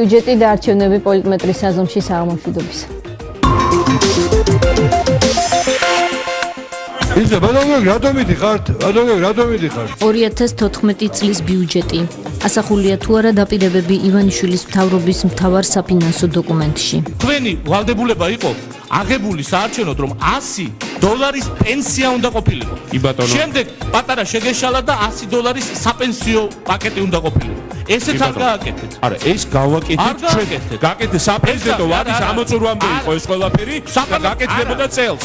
ბიუჯეტი და არჩევნები პოლიტმეტრის საზომში საამოშვიდობის. იცი, ბატონო, რატომ მიდიხართ? ბატონო, რატომ მიდიხართ? 2014 წლის ბიუჯეტი. ასახულია თუ არა დაპირებები ივანიშვილის მთავრობის მთავარ საფინანსო დოკუმენტში. თქვენი ვალდებულება იყო აღებული საარჩევნოდ რომ 100 დოლარის პენსია უნდა ყოფილიყო. კი ბატონო. შემდეგ პატარა შეგეშალა და 100 დოლარის საპენსიო პაკეტი უნდა ყოფილიყო. ესეც არ გააკეთეთ. არა, ეს გავაკეთეთ არ გააკეთეთ. გაკეთე საფრეზიდენტო ეს- ვადის არა, არა. ამოწურვამდე იყო ეს ყველაფერი და გაკეთდებოდა არა. წელს.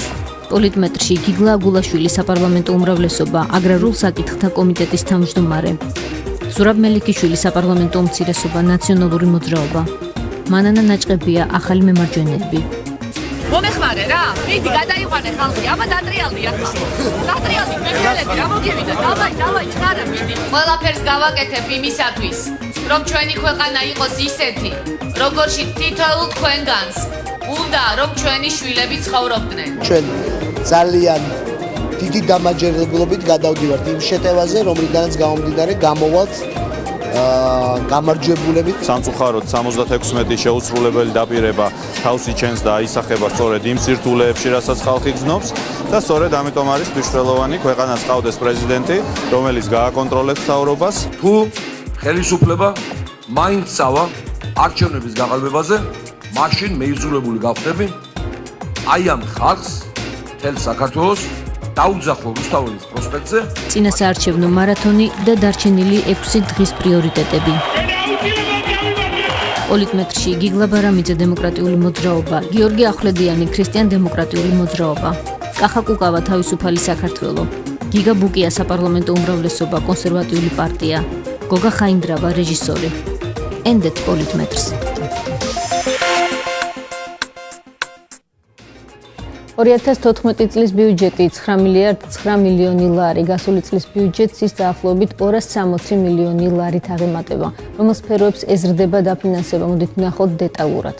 პოლიტმეტრში გიგლა აგულაშვილი საპარლამენტო უმრავლესობა აგრარულ საკითხთა კომიტეტის თავმჯდომარე ზურაბ მელიქიშვილი საპარლამენტო უმცირესობა ნაციონალური მოძრაობა მანანა ნაჭყებია ახალი მემარჯვენეები მომეხმარე რა. მიდი გადაიყვანე ხალხი აბა დატრიალდი ახლა დატრიალდი მეხელები რა მოგივიდა დავაი დავაი ჩქარა მიდი ყველაფერს გავაკეთებ იმისათვის რომ ჩვენი ქვეყანა იყოს ისეთი როგორში თითოეულ თქვენგანს უნდა რომ ჩვენი შვილები ცხოვრობდნენ. ჩვენ ძალიან დიდი დამაჯერებლობით გადავდივართ იმ შეტევაზე, რომლიდანაც გამომდინარე გამოვალთ გამარჯვებულებით სამწუხაროდ 76 შეუსრულებელი დაპირება თავს იჩენს და აისახება სწორედ იმ სირთულეებში, რასაც ხალხი გზნობს და სწორედ ამიტომ არის მნიშვნელოვანი ქვეყანას ყავდეს პრეზიდენტი, რომელიც გააკონტროლებს თავრობას. თუ ხელისუფლება მაინც წავა არჩევნების გაყალბებაზე, მაშინ მეიზურებული გავხდები აი ამ ხალხს თელ საქართველოს დაუძახო რუსთაველის პროსპექტზე. წინასაარჩევნო მარათონი და დარჩენილი 6 დღის პრიორიტეტები. პოლიტმეტრში გიგლა ბარამიძე დემოკრატიული მოძრაობა. გიორგი ახვლედიანი ქრისტიან დემოკრატიული მოძრაობა. კახა კუკავა თავისუფალი საქართველო. გიგა ბუკია საპარლამენტო უმრავლესობა კონსერვატიული პარტია. გოგა ხაინდრავა რეჟისორი. ენდეთ პოლიტმეტრს 2014 წლის ბიუჯეტი 9 მილიარდ 9 მილიონი ლარი, გასული წლის ბიუჯეტს ის დაახლოებით 260 მილიონი ლარით აღემატება. რომელ სფეროებს ეზრდება დაფინანსება? მოდით ვნახოთ დეტალურად.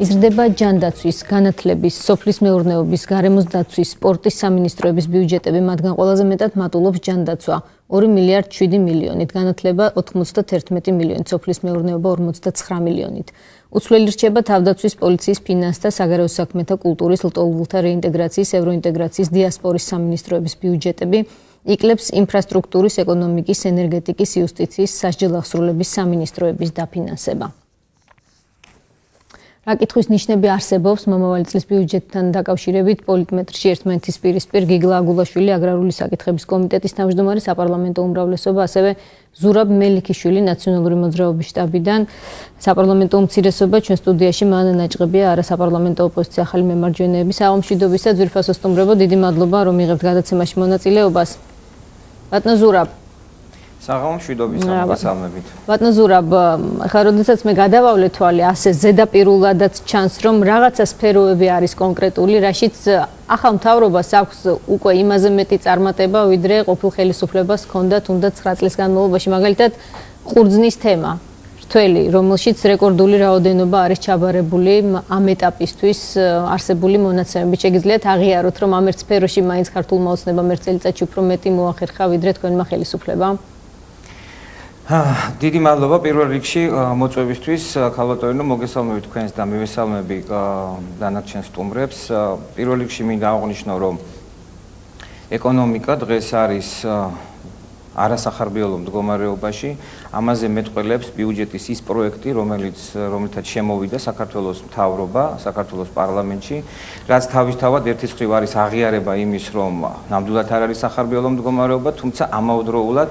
იზრდება ჯანდაცვის, განათლების, სოფლის მეურნეობის, გარემოს დაცვის, სპორტის სამინისტროების ბიუჯეტები, მათგან ყველაზე მეტად მატულობს ჯანდაცვა 2 მილიარდ 7 მილიონით, განათლება 91 მილიონით, სოფლის მეურნეობა 59 მილიონით. უცვლელი რჩება თავდაცვის პოლიციის ფინანსთა საგარეო საქმეთა კულტურის ლტოლვილთა რეინტეგრაციის ევროინტეგრაციის დიასპორის სამინისტროების ბიუჯეტები იკლებს ინფრასტრუქტურის ეკონომიკის ენერგეტიკის იუსტიციის სასჯელ აღსრულების სამინისტროების დაფინანსება რა კითხვის ნიშნები არსებობს. მომავალი წლის ბიუჯეტთან დაკავშირებით პოლიტმეტრში ერთმანეთის პირისპირ გიგლა აგულაშვილი აგრარული საკითხების კომიტეტის თავმჯდომარე საპარლამენტო უმრავლესობა ასევე ზურაბ მელიქიშვილი ნაციონალური მოძრაობის შტაბიდან. საპარლამენტო უმცირესობა ჩვენ სტუდიაში მანა ნაჭყებია არა საპარლამენტო ოპოზიცია ახალი მემარჯვენეები საომშვიდობისა ძვირფასო სტუმრებო დიდი მადლობა რომ იღებთ გადაცემაში მონაწილეობას. ბატონო ზურაბ საღამოშვიდობის ამბასალმებით. ბატონო ზურაბ, ახლა როდესაც მე გადავავლე თვალე ასე ზედაპირულადაც ჩანს, რომ რაღაცა სფეროები არის კონკრეტული, რაშიც ახალ მთავრობას აქვს უკვე იმაზე მეტი წარმატება, ვიდრე ყოფილ ხელისუფლებას ჰქონდა თუნდაც 9 წლის განმავლობაში, მაგალითად ყურძნის თემა. რთველი, რომელშიც რეკორდული რაოდენობა არის ჩაბარებული ამ ეტაპისთვის არსებული მონაცემებით. შეგიძლიათ აღიაროთ, რომ ამ ერთ სფეროში მაინც ქართულმა ოცნებამ ერთ წელიწადში უფრო მეტი მოახერხა, ვიდრე თქვენმა ხელისუფლებამ? დიდი მადლობა პირველ რიგში მოწვევისთვის. ქალბატონო მოგესალმებით თქვენს და მივესალმები დანარჩენ სტუმრებს. პირველ რიგში მინდა აღვნიშნო რომ ეკონომიკა დღეს არის არასახარბიელო მდგომარეობაში. ამაზე მეტყველებს ბიუჯეტის ის პროექტი რომელიც რომელთაც შემოვიდა საქართველოს მთავრობა საქართველოს პარლამენტში. რაც თავისთავად ერთის მხრივ არის აღიარება იმის რომ ნამდვილად არ არის სახარბიელო მდგომარეობა თუმცა ამავდროულად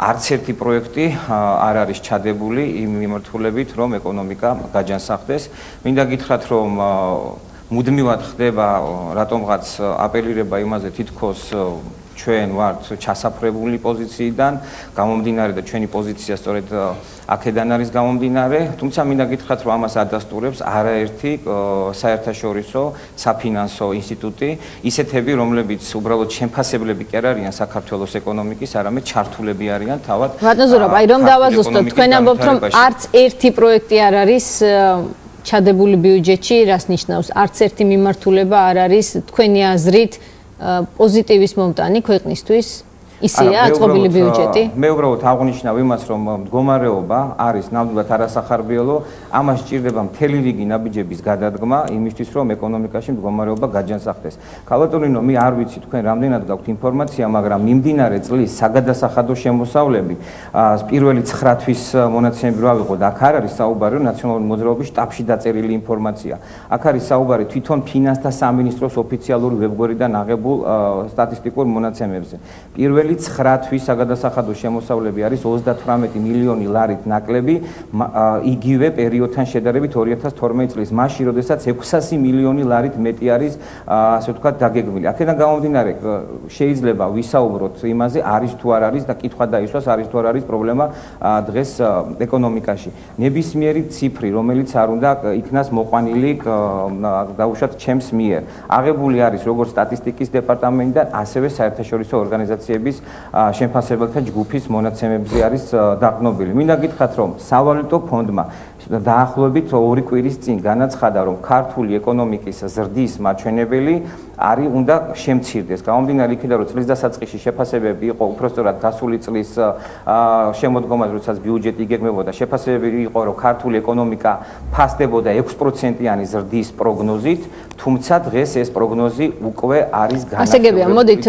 არც ერთი პროექტი არ არის ჩადებული იმ მიმართულებით, რომ ეკონომიკა გაჯანსაღდეს. მინდა გითხრათ, რომ მუდმივად ხდება რატომღაც აპელირება იმაზე თითქოს ჩვენ ვართ ჩასაფრებული პოზიციიდან, გამომდინარე და ჩვენი პოზიცია სწორედ აქედან არის გამომდინარე, თუმცა მინდა გითხრათ, რომ ამას ადასტურებს არაერთი საერთაშორისო საფინანსო ინსტიტუტი, ისეთები, რომლებიც უბრალოდ შემფასებლები კი არ არიან საქართველოს ეკონომიკის, არამედ ჩართულები არიან თავად. ბატონზურაბ, აი რომ დავაზუსტოთ, თქვენ ამბობთ, რომ არც ერთი პროექტი არ არის ჩადებული ბიუჯეტში, რას ნიშნავს? არც ერთი მიმართულება არ არის თქვენი აზრით პოზიტივის მომტანი ქვეყნისთვის? ისეა აწყობილი ბიუჯეტი? მე უბრალოდ აღნიშნავ იმას, რომ მდგომარეობა არის ნამდვილად არასახარბიელო, ამას ჭირდება მთელი რიგი ნაბიჯების გადადგმა იმისთვის, რომ ეკონომიკაში მდგომარეობა გაჯანსაღდეს. ქალბატონინო, მე არ ვიცი თქვენ რამდენად გაქვთ ინფორმაცია, მაგრამ მიმდინარე წლის საგადასახადო შემოსავლები პირველი 9 თვის მონაცემები რა ვიყო და აქ არ არის საუბარი ნაციონალური მოძრაობის შტაბში დაწერილი ინფორმაცია. აქ არის საუბარი თვითონ ფინანსთა სამინისტროს ოფიციალური ვებგვერდიდან აღებულ სტატისტიკურ მონაცემებზე. პირველი 9 თვის საგადასახადო შემოსავლები არის 38 მილიონი ლარით ნაკლები იგივე პერიოდთან შედარებით 2012 წლის მასში, როდესაც 600 მილიონი ლარით მეტი არის ასე ვთქვათ დაგეგმილი. აქედან გამომდინარე შეიძლება ვისაუბროთ იმაზე, არის თუ არ არის და კითხვა დაისვას, არის თუ არ არის პრობლემა დღეს ეკონომიკაში. ნებისმიერი ციფრი, რომელიც არ უნდა იქნას მოყვანილი დაუშვათ ჩემს მიერ. აღებული არის როგორც სტატისტიკის დეპარტამენტიდან, ასევე საერთაშორისო ორგანიზაციების შემფასებელთა ჯგუფის მონაცემებზე არის დაყნობილი. მინდა გითხრათ, რომ სავალუტო ფონდმა დაახლოებით ორი კვირის წინ განაცხადა, რომ ქართული ეკონომიკის ზრდის მაჩვენებელი არის უნდა შემცირდეს. გამომდინარე იქიდან რომ წლის დასაწყისში შეფასებები იყო უფრო სწორად გასული წლის შემოდგომაზე, როდესაც ბიუჯეტი იგეგმებოდა, შეფასებები იყო, რომ ქართული ეკონომიკა ფასდებოდა 6%-იანი ზრდის პროგნოზით, თუმცა დღეს ეს პროგნოზი უკვე არის განაჩენი. ასე გებია, მოდით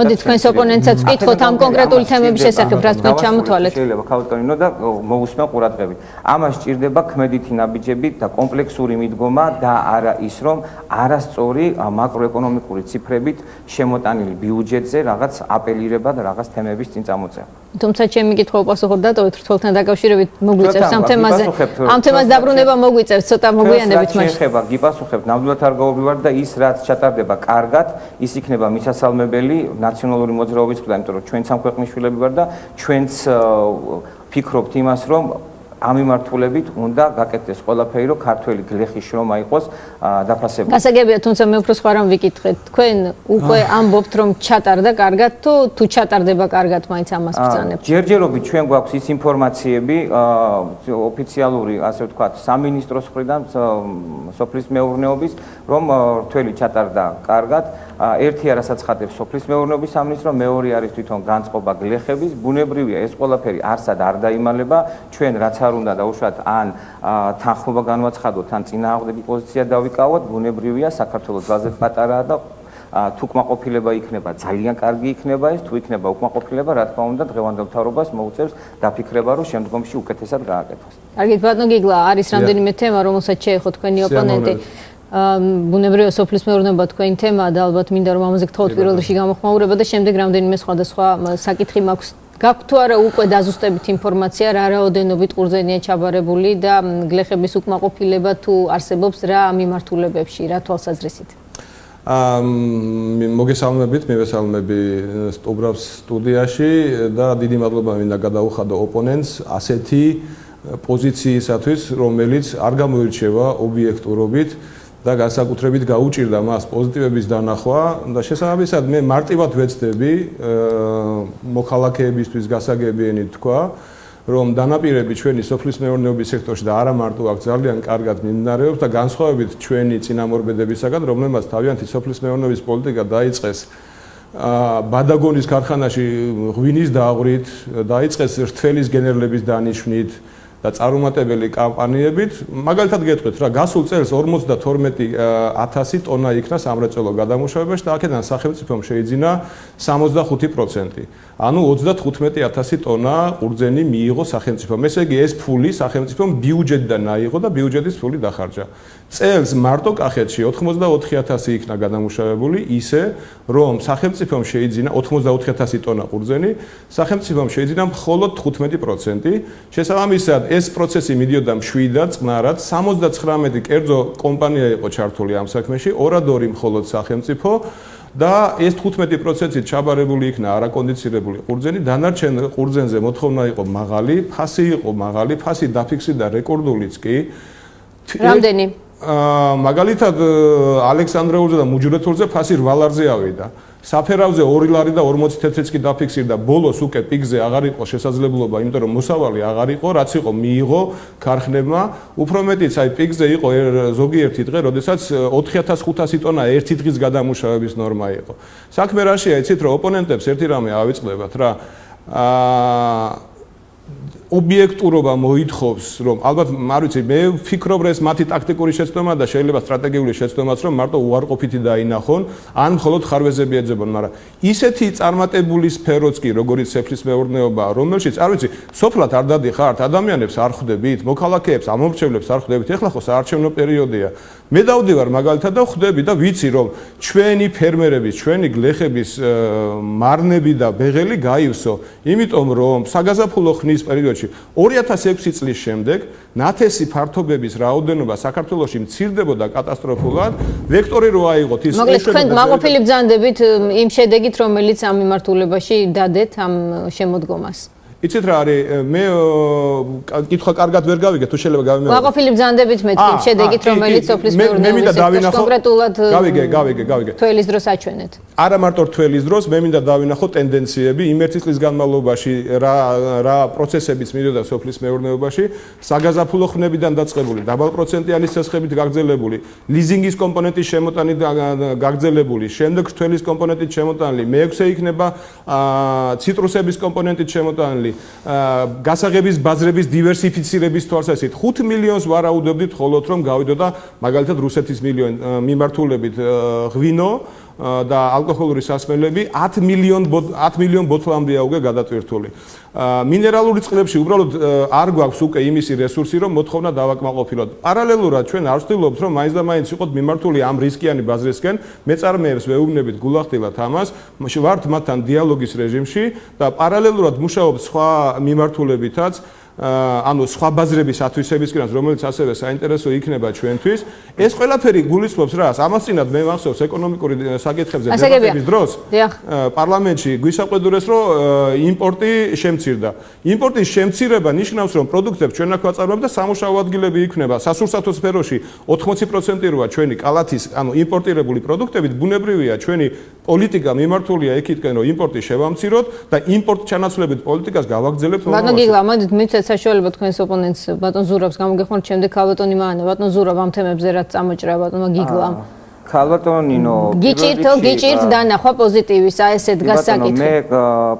მოდით თქვენს ოპონენტსაც ვკითხოთ ამ კონკრეტული თემების შესახებ, რაც თქვენ ჩამოთვალეთ. შეიძლება ქავტონინო და მოусმენ ყურადღებით. ამას ჭირდება ქმედითი ნაბიჯები და კომპლექსური მიდგომა და არა ის, რომ არასწორი მაკროეკონომიკური ეკონომიკური ციფრებით შემოტანილი ბიუჯეტზე რაღაც აპელირება და რაღაც თემების წინ წამოწევა. თუმცა ჩემი კითხვა უპასუხოთ დატოვეთ რთულთან დაკავშირებით მოგვიწევს ამ თემაზე. ამ თემას დაბრუნება მოგვიწევს ცოტა მოგვიანებით მაშინ. შეხება, გიპასუხებ, ნამდვილად არ გავობივარ და ის რაც ჩატარდება კარგად, ის იქნება მისასალმებელი ნაციონალური მოძრაობის მხრიდან, იმიტომ რომ ჩვენ სამქვეყნის შვილები ვარ და ჩვენც ფიქრობთ იმას, რომ ამ მიმართულებით უნდა გაკეთდეს ყველაფერი, რომ ქართველი გლეხი შრომა იყოს დაფასებული. გასაგებია, თუმცა მე უფრო სხვა რამ ვიკითხეთ. თქვენ უკვე ამბობთ, რომ ჩატარდა კარგად თუ თუ ჩატარდება კარგად, მაინც ამას ბრძანებთ. ჯერჯერობით ჩვენ გვაქვს ის ინფორმაციები, ოფიციალური, ასე ვთქვათ, სამინისტროს მხრიდან, სოფლის მეურნეობის, რომ რთველი ჩატარდა კარგად. ერთი არასაცხადებს სოფლის მეურნეობის სამინისტრო, მეორე არის თვითონ განწყობა გლეხების, ბუნებრივია ეს ყველაფერი არსად არ დაიმალება, ჩვენ რაც არ უნდა დაუშვათ ან თანხმობა განვაცხადოთ, ან წინააღმდეგი პოზიცია დავიკავოთ, ბუნებრივია საქართველოს ძალზე პატარაა და თუ კმაყოფილება იქნება, ძალიან კარგი იქნება ეს, თუ იქნება უკმაყოფილება, რა თქმა უნდა, დღევანდელ თავრობას მოუწევს დაფიქრება, რომ შემდგომში უკეთესად გააკეთოს. კარგი, ბატონო გიგლა, არის რამდენიმე თემა, რომელსაც შეეხო თქვენი ოპონენტი. ბუნებრივია სოფლის მეურნეობა თქვენი თემაა და ალბათ მინდა რომ ამაზე გთხოვოთ პირველ რიგში გამოხმაურება და შემდეგ რამდენიმე სხვადასხვა საკითხი მაქვს. გაქვთ თუ არა უკვე დაზუსტებით ინფორმაცია რა რაოდენობით ყურძენია ჩაბარებული და გლეხების უკმაყოფილება თუ არსებობს რა მიმართულებებში, რა თვალსაზრისით? აა მოგესალმებით, მივესალმები სტუბრავს სტუდიაში და დიდი მადლობა მინდა გადაუხადო ოპონენტს ასეთი პოზიციისათვის, რომელიც არ გამოირჩევა ობიექტურობით. და განსაკუთრებით გაუჭირდა მას პოზიტივების დანახვა და შესაბამისად მე მარტივად ვეცდები მოქალაქეებისთვის გასაგებიენი თქვა რომ დანაპირები ჩვენი სოფლის მეურნეობის სექტორში და არა მარტო აქ ძალიან კარგად მიმდინარეობს და განსხვავებით ჩვენი წინამორბედებისაგან რომელმაც თავიანთი სოფლის მეურნეობის პოლიტიკა დაიწყეს ა ბადაგონის ქარხანაში ღვინის დააღვრით დაიწყეს რთველის გენერლების დანიშვნით და წარუმატებელი კამპანიებით, მაგალითად გეტყვით რა, გასულ წელს 52000 ტონა იქნა სამრეწველო გადამუშავებაში და აქედან სახელმწიფომ შეიძინა 65%. ანუ 35000 ტონა ყურძენი მიიღო სახელმწიფომ. ესე იგი ეს ფული სახელმწიფომ ბიუჯეტიდან აიღო და ბიუჯეტის ფული დახარჯა. წელს მარტო კახეთში 84000 იქნა გადამუშავებული, ისე რომ სახელმწიფომ შეიძინა 84000 ტონა ყურძენი, სახელმწიფომ შეიძინა მხოლოდ 15%. შესაბამისად, ეს პროცესი მიდიოდა მშვიდად, წყნარად, 79 კერძო კომპანია იყო ჩართული ამ საქმეში, ორადორი მხოლოდ სახელმწიფო და ეს 15%-ით ჩაბარებული იქნა არაკონდიცირებული ყურძენი, დანარჩენ ყურძენზე მოთხოვნა იყო მაღალი, ფასი იყო მაღალი, ფასი დაფიქსირდა რეკორდულიც კი. რამდენი? მაგალითად ალექსანდრეულზე და მუჯურეთულზე ფასი 8 ლარზე ავიდა. საფერავზე 2 ლარი და 40 თეთრიც კი დაფიქსირდა. ბოლოს უკვე პიგზე აღარ იყო შესაძლებლობა, იმიტომ რომ მოსავალი აღარ იყო, რაც იყო მიიღო ქარხნებმა. უფრო მეტიც აი პიგზე იყო ზოგიერთი დღე, როდესაც 4500 ტონა ერთი დღის გადამუშავების ნორმა იყო. საქმე რაშია, იცით რომ ოპონენტებს ერთი რამე ავიწყდებათ რა. აა ობიექტურობა მოითხოვს, რომ ალბათ არ ვიცი, მე ვფიქრობ, რომ ეს მათი ტაქტიკური შეცდომა და შეიძლება სტრატეგიული შეცდომაც, რომ მარტო უარყოფითი დაინახონ, ან მხოლოდ ხარვეზები ეძებონ, მაგრამ ისეთი წარმატებული სფეროც კი, როგორც სეფრის მეურნეობა, რომელშიც, არ ვიცი, სოფლად არ დადიხართ, ადამიანებს არ ხვდებით, მოქალაქეებს, ამომრჩევლებს არ ხვდებით, ეხლა ხო საარჩევნო პერიოდია. მე დავდივარ მაგალითად და ხვდები და ვიცი რომ ჩვენი ფერმერების, ჩვენი გლეხების მარნები და ბეღელი გაივსო, იმიტომ რომ საგაზაფხულო ხნის პერიოდში 2006 წლის შემდეგ ნათესი ფართობების რაოდენობა საქართველოში მცირდებოდა კატასტროფულად. ვექტორი რო აიღოთ ის მოკლედ თქვენ მაყოფილი ბრძანდებით იმ შედეგით რომელიც ამ მიმართულებაში დადეთ ამ შემოდგომას. იცით რა არის? მე კითხვა კარგად ვერ გავიგე თუ შეიძლება გავიმეორე. ვაყოფილი ბრძანდებით მე თქვი შედეგით რომელიც სოფლის მეურნეობის კონკრეტულად გავიგე გავიგე გავიგე. თველის დროს აჩვენეთ. არა მარტო თველის დროს მე მინდა დავინახო ტენდენციები იმ ერთი წლის განმავლობაში რა რა პროცესებიც მიდოდა სოფლის მეურნეობაში. საგაზაფხულო ხმებიდან დაწყებული დაბალ პროცენტიანი სესხებით გაგრძელებული ლიზინგის კომპონენტის შემოტანით გაგრძელებული შემდეგ თველის კომპონენტით შემოტანილი მეექვსე იქნება ციტრუსების კომპონენტით შემოტანილი არის გასაღების ბაზრების დივერსიფიცირების თვალსაზრისით 5 მილიონს ვარაუდობდით ხოლოთ რომ გავიდოდა მაგალითად რუსეთის მილიონ მიმართულებით ღვინო და ალკოჰოლური სასმელები 10 მილიონ 10 მილიონ ბოთლამდეა უკვე გადატვირთული. მინერალური წყლებში უბრალოდ არ გვაქვს უკვე იმისი რესურსი, რომ მოთხოვნა დავაკმაყოფილოთ. პარალელურად ჩვენ არ ვცდილობთ, რომ მაინც და მაინც იყოთ მიმართული ამ რისკიანი ბაზრისკენ, მეწარმეებს ვეუბნებით გულახდილად ამას, ვართ მათთან დიალოგის რეჟიმში და პარალელურად მუშაობთ სხვა მიმართულებითაც. ანუ სხვა ბაზრების ათვისებისკენაც რომელიც ასევე საინტერესო იქნება ჩვენთვის ეს ყველაფერი გულისხმობს რა ამასწინად მე მახსოვს ეკონომიკური საკითხებზე დებატების დროს პარლამენტში გვისაყვედურეს რომ იმპორტი შემცირდა. იმპორტის შემცირება ნიშნავს რომ პროდუქტებს ჩვენ აქ ვაწარმოებთ და სამუშაო ადგილები იქნება. სასურსათო სფეროში 80% როა ჩვენი კალათის ანუ იმპორტირებული პროდუქტებით ბუნებრივია ჩვენი პოლიტიკა მიმართულია ეკითკენ რომ იმპორტი შევამციროთ და იმპორტ ჩანაცვლებით პოლიტიკას გავაგრძელებთ ბატონ გიგლა მოდით მიცეთ საშუალება თქვენს ოპონენტს ბატონ ზურაბს გამოგეხმაროთ შემდეგ ქალბატონი მაანა ბატონ ზურაბ ამ თემებზე რაც წამოჭრა ბატონმა გიგლამ ქალბატონინო გიჭირთო გიჭირთ დანახვა პოზიტივის აი ესე დგას საკითხი. მე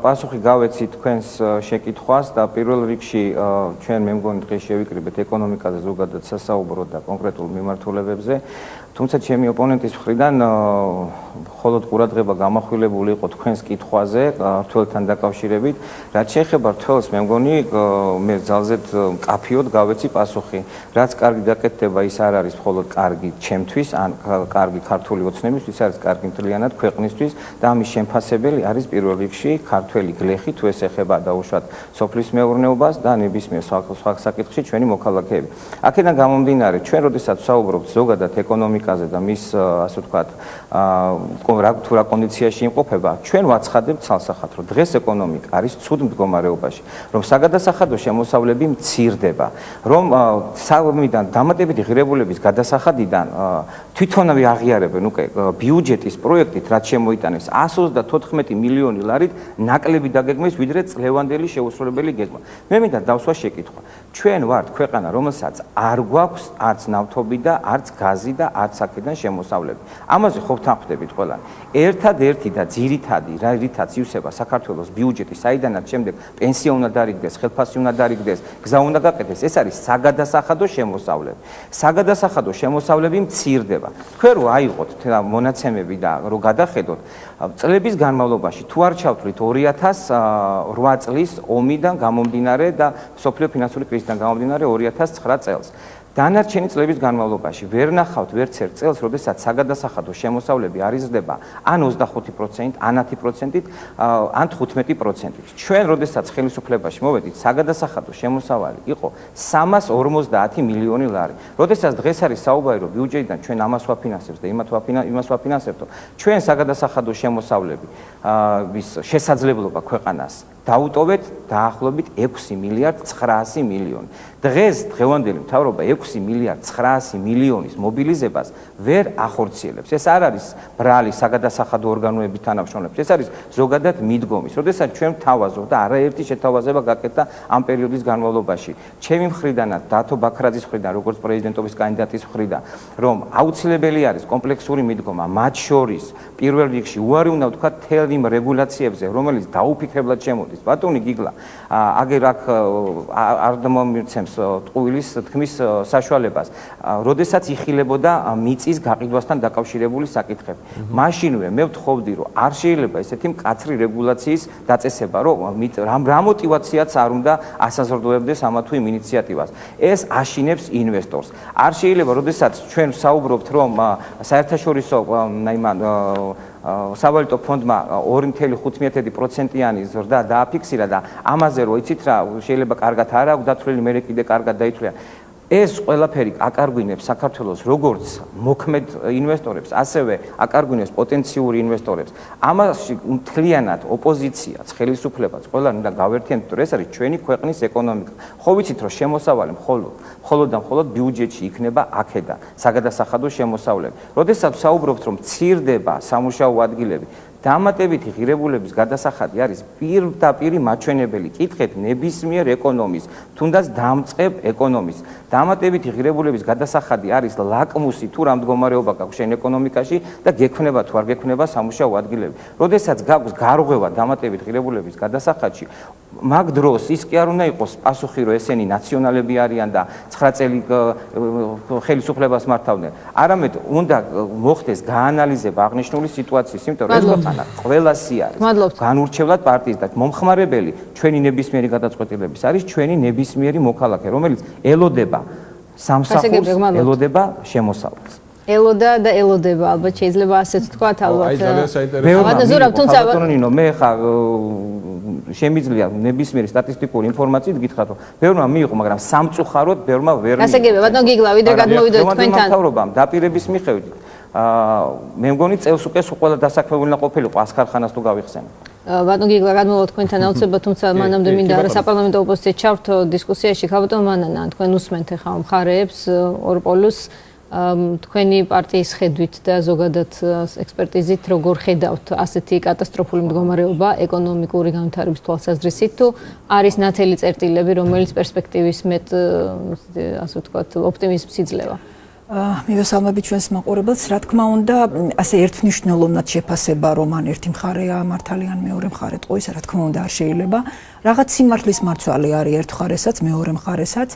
პასუხი გავეცი თქვენს შეკითხვას და პირველ რიგში ჩვენ მე მგონი დღეს შევიკრიბეთ ეკონომიკაზე ზოგადად სასაუბრო და კონკრეტულ მიმართულებებზე თუმცა ჩემი ოპონენტის მხრიდან მხოლოდ ყურადღება გამახვილებული იყო თქვენს კითხვაზე რთველთან დაკავშირებით. რაც შეეხება რთველს, მე მგონი მე ძალზედ კაფიოდ გავეცი პასუხი. რაც კარგი დაკეთდება, ის არ არის მხოლოდ კარგი ჩემთვის, ან კარგი ქართული ოცნებისთვის, არის კარგი მთლიანად ქვეყნისთვის და ამის შემფასებელი არის პირველ რიგში ქართველი გლეხი, თუ ეს ეხება დაუშვათ სოფლის მეურნეობას და ნებისმიერ სხვა საკითხში ჩვენი მოქალაქეები. აქედან გამომდინარე, ჩვენ როდესაც საუბრობთ ზოგადად каза да мис, а се откат. რა თუ რა კონდიციაში იმყოფება, ჩვენ ვაცხადებთ ცალსახად, რომ დღეს ეკონომიკა არის ცუდ მდგომარეობაში, რომ საგადასახადო შემოსავლები მცირდება, რომ სამიდან დამატებითი ღირებულების გადასახადიდან თვითონავე აღიარებენ უკვე ბიუჯეტის პროექტით, რაც შემოიტანეს 134 მილიონი ლარით ნაკლები დაგეგმეს, ვიდრე წლევანდელი შეუსრულებელი გეგმა. მე მინდა დავსვა შეკითხვა. ჩვენ ვართ ქვეყანა, რომელსაც არ გვაქვს არც ნავთობი და არც გაზი და არც აქედან შემოსავლები. ამაზე ხო ვთანხმდებით ყველა? ერთადერთი და ძირითადი რა რითაც ივსება საქართველოს ბიუჯეტი საიდანაც შემდეგ პენსია უნდა დარიგდეს, ხელფასი უნდა დარიგდეს, გზა უნდა გაკეთდეს, ეს არის საგადასახადო შემოსავლები. საგადასახადო შემოსავლები მცირდება. თქვენ რო აიღოთ მონაცემები და რო გადახედოთ წლების განმავლობაში თუ არ ჩავთვლით 2008 წლის ომიდან გამომდინარე და სოფლიო ფინანსური კრიზისიდან გამომდინარე 2009 წელს დანარჩენი წლების განმავლობაში ვერ ნახავთ ვერც ერთ წელს, როდესაც საგადასახადო შემოსავლები არიზრდება ან 25%, ან 10%-ით, ან 15%-ით. ჩვენ როდესაც ხელისუფლებაში მოვედით, საგადასახადო შემოსავალი იყო 350 მილიონი ლარი. როდესაც დღეს არის საუბარი, რომ ბიუჯეტიდან ჩვენ ამას ვაფინანსებთ და იმას ვაფინანსებთ, ჩვენ საგადასახადო შემოსავლები ის შესაძლებლობა ქვეყანას დაუტოვეთ დაახლოებით 6 მილიარდ 900 მილიონი. დღეს დღევანდელი მთავრობა 6 მილიარდ 900 მილიონის მობილიზებას ვერ ახორციელებს. ეს არ არის ბრალი საგადასახადო ორგანოების თანამშრომლებს. ეს არის ზოგადად მიდგომის. როდესაც ჩვენ თავაზობ და არაერთი შეთავაზება გაკეთდა ამ პერიოდის განმავლობაში. ჩემი მხრიდანაც დათო ბაქრაძის მხრიდან, როგორც პრეზიდენტობის კანდიდატის მხრიდან, რომ აუცილებელი არის კომპლექსური მიდგომა, მათ შორის პირველ რიგში უარი უნდა ვთქვა თელ იმ რეგულაციებზე, რომელიც დაუფიქრებლად მოდის ბატონი გიგლა. აგერ აქ არ მომიცემს ტყუილის თქმის საშუალებას. როდესაც იხილებოდა მიწის გაყიდვასთან დაკავშირებული საკითხები. მაშინვე მე ვთხოვდი რომ არ შეიძლება ესეთი მკაცრი რეგულაციის დაწესება რომ რამ რა мотиваციაც არ უნდა ასაზრდოებდეს ამა თუ იმ ინიციატივას. ეს აშინებს ინვესტორს. არ შეიძლება როდესაც ჩვენ საუბრობთ რომ საერთაშორისო აიმან სავალუტო ფონდმა 2.5%-იანი ზრდა დააფიქსირა და ამაზე რო იცით რა შეიძლება კარგად არ აქვს დათვლილი მე კიდე კარგად დაითვლია ეს ყველაფერი აკარგვინებს საქართველოს როგორც მოქმედ ინვესტორებს, ასევე აკარგვინებს პოტენციური ინვესტორებს. ამაში მთლიანად ოპოზიციაც, ხელისუფლებაც, ყველანი უნდა გავერთიანდეთ, რომ ეს არის ჩვენი ქვეყნის ეკონომიკა. ხო ვიცით, რომ შემოსავალი მხოლოდ, მხოლოდ და მხოლოდ ბიუჯეტში იქნება აქედა, საგადასახადო შემოსავლები. როდესაც საუბრობთ, რომ ცირდება სამუშაო ადგილები, დამატებითი ღირებულების გადასახადი არის პირდაპირი მაჩვენებელი კითხეთ ნებისმიერ ეკონომის, თუნდაც დამწყებ ეკონომის. დამატებითი ღირებულების გადასახადი არის ლაკმუსი თუ რა მდგომარეობა გაქვს შენ ეკონომიკაში და გექნება თუ არ გექნება სამუშაო ადგილები. როდესაც გაქვს გარღვევა დამატებით ღირებულების გადასახადში, მაგ დროს ის კი არ უნდა იყოს პასუხი რომ ესენი ნაციონალები არიან და 9 წელი ხელისუფლებას მართავდნენ. არამედ უნდა მოხდეს გაანალიზება აღნიშნული სიტუაციის, იმიტომ რომ ეს ქვეყანა ყველასი არის. განურჩევლად პარტიის და მომხმარებელი ჩვენი ნებისმიერი გადაწყვეტილების არის ჩვენი ნებისმიერი მოქალაქე, რომელიც ელოდება სამსახურს, ელოდება შემოსავლას. ელოდა და ელოდება ალბათ შეიძლება ასეც თქვა ალბათ. აი ძალიან საინტერესო. ბატონო ზურაბ, თუმცა ბატონინო მე ხა შემიძლია ნებისმიერი სტატისტიკური ინფორმაციით გითხრათ რომ ბევრმა მიიღო მაგრამ სამწუხაროდ ბევრმა ვერ მიიღო. ასე გებია ბატონო გიგლა ვიდრე გადმოვიდეთ თქვენთან. მთავრობამ დაპირების მიხედვით მე მგონი წელს უკვე ყველა დასაქმებული ყოფილიყო ასქარხანას თუ გავიხსენე. ბატონ გიგლა გადმოვალ თქვენთან? აუცილებლად თუმცა მანამდე მინდა რა საპარლამენტო ოპოზიცია ჩავრთო დისკუსიაში. ხაბატონ მანანა თქვენ უსმენთ ახლა მხარეებს ორპოლუს თქვენი პარტიის ხედვით და ზოგადად ექსპერტიზით როგორ ხედავთ? ასეთი კატასტროფული მდგომარეობა ეკონომიკური განვითარების თვალსაზრისით თუ არის ნათელი წერტილები რომელიც პერსპექტივის მეტ ასე ვთქვათ ოპტიმიზმს იძლევა მივესალმები ჩვენს მაყურებელს. რა თქმა უნდა ასე ერთნიშნულოვნად შეფასება რომ ან ერთი მხარეა მართალი ან მეორე მხარე ტყუის რა თქმა უნდა არ შეიძლება. რაღაც სიმართლის მარცვალი არის ერთ მხარესაც მეორე მხარესაც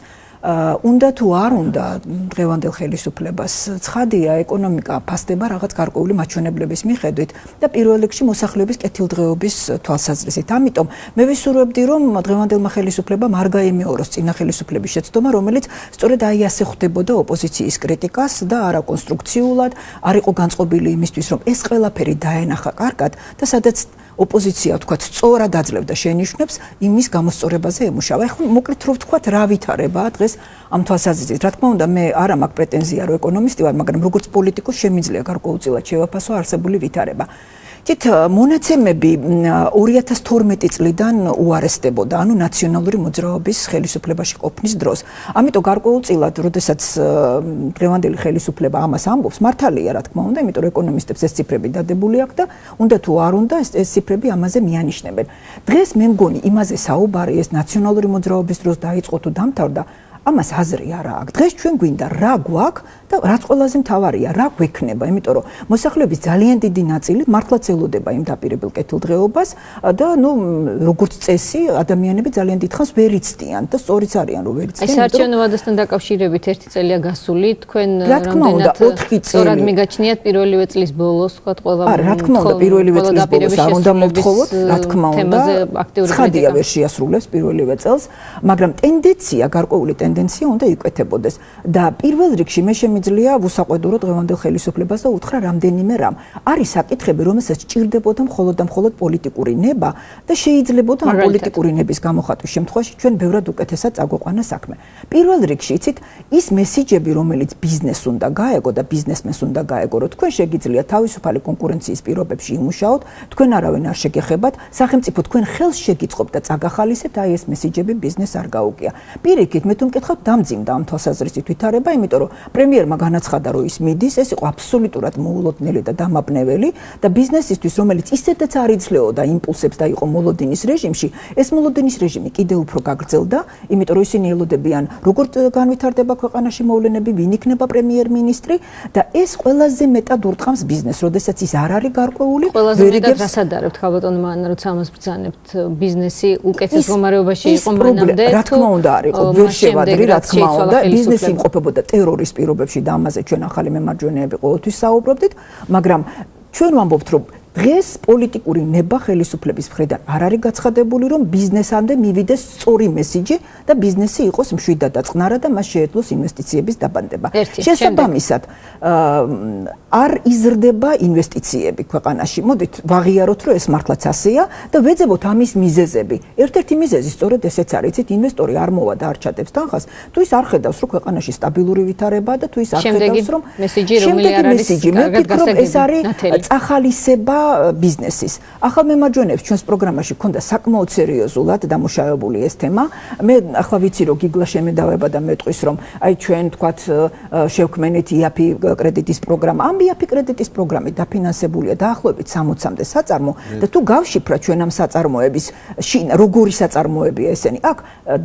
უნდა თუ არ უნდა დღევანდელ ხელისუფლებას ცხადია ეკონომიკა ფასდება რაღაც გარკვეული მაჩვენებლების მიხედვით და პირველ რიგში მოსახლეობის კეთილდღეობის თვალსაზრისით. ამიტომ მე ვისურვებდი რომ დღევანდელმა ხელისუფლებამ არ გაემეოროს წინა ხელისუფლების შეცდომა, რომელიც სწორედ აი ასე ხვდებოდა ოპოზიციის კრიტიკას და არაკონსტრუქციულად, არ იყო განწყობილი იმისთვის რომ ეს ყველაფერი დაენახა კარგად და სადაც ოპოზიცია თქვა სწორად აძლევდა შენიშვნებს იმის გამოსწორებაზე ემუშავა. ეხლა მოკლედ რო ვთქვა რა ვითარება დღეს ამ თვალსაზრისით. რა თქმა უნდა მე არა მაქვს პრეტენზია რომ ეკონომისტი ვარ, მაგრამ როგორც პოლიტიკოს შემიძლია გარკვეულწილად შევაფასო არსებული ვითარება. თით მონაცემები 2012 წლიდან უარესდებოდა, ანუ ნაციონალური მოძრაობის ხელისუფლებაში ყოფნის დროს. ამიტომ გარკვეულწილად, როდესაც დღევანდელი ხელისუფლება ამას ამბობს, მართალია, რა თქმა უნდა, იმიტომ რომ ეკონომისტებს ეს ციფრები დადებული აქვს და უნდა თუ არ უნდა ეს ეს ციფრები ამაზე მიანიშნებენ. დღეს მე მგონი იმაზე საუბარი ეს ნაციონალური მოძრაობის დროს დაიწყო თუ დამთავრდა, ამას აზრი არა აქვს. დღეს ჩვენ გვინდა რა გვაქვს და რაც ყველაზე მთავარია, რა გვექნება, იმიტომ რომ მოსახლეობის ძალიან დიდი ნაწილი მართლაც ელოდება იმ დაპირებელ კეთილდღეობას და ნუ როგორც წესი, ადამიანები ძალიან დიდხანს ვერ იცდიან და სწორიც არიან რომ ვერ იცდიან. ეს საარჩევნო ვადასთან დაკავშირებით ერთი წელია გასული, თქვენ რამდენად სწორად მიგაჩნიათ პირველივე წლის ბოლოს, თქვა ყველა არა, რა თქმა უნდა, პირველივე წლის ბოლოს არ უნდა მოვთხოვოთ, რა თქმა უნდა, კრიტიკა ვერ შეასრულებს პირველივე წელს, მაგრამ ტენდენცია, გარკვეული ტენდენცია ტენდენცია უნდა იკვეთებოდეს. და პირველ რიგში მე შემიძლია ვუსაყვედურო დღევანდელ ხელისუფლებას და უთხრა რამდენიმე რამ არის საკითხები რომელსაც ჭირდებოდა მხოლოდ და მხოლოდ პოლიტიკური ნება და შეიძლებოდა ამ პოლიტიკური ნების გამოხატვის შემთხვევაში ჩვენ ბევრად უკეთესად წაგვეყვანა საქმე. პირველ რიგში იცით ის მესიჯები რომელიც ბიზნეს უნდა გაეგო და ბიზნესმენს უნდა გაეგო რომ თქვენ შეგიძლიათ თავისუფალი კონკურენციის პირობებში იმუშაოთ თქვენ არავინ არ შეგეხებათ სახელმწიფო თქვენ ხელს შეგიწყობთ და წაგახალისებთ აი ეს მესიჯები ბიზნეს არ გაუგია პირიქით მე თუ მკითხავ დამძიმდა ამ თვალსაზრისით ვითარება იმიტომ რომ პრემიერმა განაცხადა რომ ის მიდის ეს იყო აბსოლუტურად მოულოდნელი და დამაბნეველი და ბიზნესისთვის რომელიც ისედაც არ იძლეოდა იმპულსებს და იყო მოლოდინის რეჟიმში ეს მოლოდინის რეჟიმი კიდევ უფრო გაგრძელდა იმიტომ რომ ისინი ელოდებიან როგორ განვითარდება ქვეყანაში მოვლენები ვინ იქნება პრემიერ-მინისტრი და ეს ყველაზე მეტად ურტყამს ბიზნესს როდესაც ის არ არის გარკვეული ყველაზე მეტად რასადარებთ ხალბატონ მან როცა ამას ბრძანებთ ბიზნესი უკეთეს მდგომარეობაში იყო მანამდე რა თქმა უნდა არ იყო ვერ შევადრი რა თქმა უნდა ბიზნესი იმყოფებოდა ტერორის პირობებში და ამაზე ჩვენ ახალი მემარჯვენეები ყოველთვის საუბრობდით მაგრამ ჩვენ ვამბობთ რომ დღეს პოლიტიკური ნება ხელისუფლების მხრიდან არ არის გაცხადებული, რომ ბიზნესამდე მივიდეს სწორი მესიჯი და ბიზნესი იყოს მშვიდად და წყნარად და მას შეეძლოს ინვესტიციების დაბანდება. შესაბამისად, არ იზრდება ინვესტიციები ქვეყანაში. მოდით ვაღიაროთ, რომ ეს მართლაც ასეა და ვეძებოთ ამის მიზეზები. ერთ-ერთი მიზეზი სწორედ ესეც არის, იცით, ინვესტორი არ მოვა და არ ჩადებს თანხას, თუ ის არ ხედავს, რომ ქვეყანაში სტაბილური ვითარებაა და თუ ის არ ხედავს, რომ მესიჯი რომელი არ არის კარგად ეს არის წახალისება ბიზნესის. ახალ მემარჯვენეებს ჩვენს პროგრამაში ქონდა საკმაოდ სერიოზულად დამუშავებული ეს თემა. მე ახლა ვიცი რომ გიგლა შემედავება და მეტყვის რომ აი ჩვენ თქვათ შევქმენით IAPI კრედიტის პროგრამა. ამ IAPI კრედიტის პროგრამი დაფინანსებულია დაახლოებით 60-მდე საწარმო და თუ გავშიფრა ჩვენ ამ საწარმოების როგორი საწარმოებია ესენი? აქ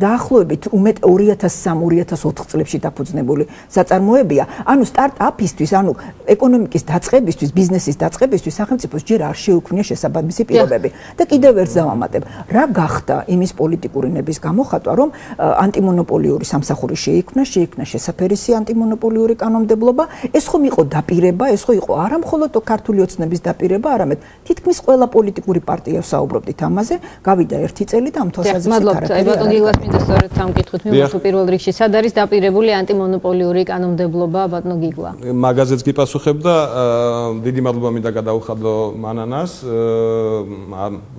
დაახლოებით უმეტ 2003-2004 წლებში დაფუძნებული საწარმოებია. ანუ სტარტაპისთვის, ანუ ეკონომიკის დაწყებისთვის, ბიზნესის დაწყებისთვის სახელმწიფოს ჯერ არ შეუქმნია შესაბამისი პირობები. და კიდევ ერთ დავამატებ, რა გახდა იმის პოლიტიკური ნების გამოხატვა, რომ ანტიმონოპოლიური სამსახური შეიქმნა, შეიქმნა შესაფერისი ანტიმონოპოლიური კანონმდებლობა, ეს ხომ იყო დაპირება, ეს ხო იყო არა მხოლოდ ქართული ოცნების დაპირება, არამედ თითქმის ყველა პოლიტიკური პარტია საუბრობდით ამაზე, გავიდა ერთი წელი და ამ თვალსაზრისით არა. მადლობთ, აი ბატონ გიგლას მინდა სწორედ ამ კითხვით მიმართო პირველ რიგში, სად არის დაპირებული ანტიმონოპოლიური კანონმდებლობა ბატონ გიგლა? მაგაზეც გიპასუხებ და დიდი მადლობა მინდა გადაუხადო მანანას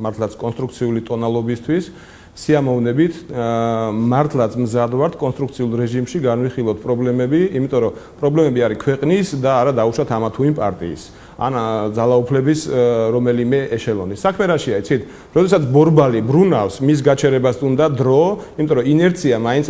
მართლაც კონსტრუქციული ტონალობისთვის სიამოვნებით მართლაც მზად ვართ კონსტრუქციულ რეჟიმში განვიხილოთ პრობლემები, იმიტომ რომ პრობლემები არის ქვეყნის და არა დაუშვათ ამა თუ იმ პარტიის. ან ძალაუფლების რომელიმე ეშელონი. საქმე რაშია, იცით? როდესაც ბორბალი ბრუნავს, მის გაჩერებას უნდა დრო, იმიტომ რომ ინერცია მაინც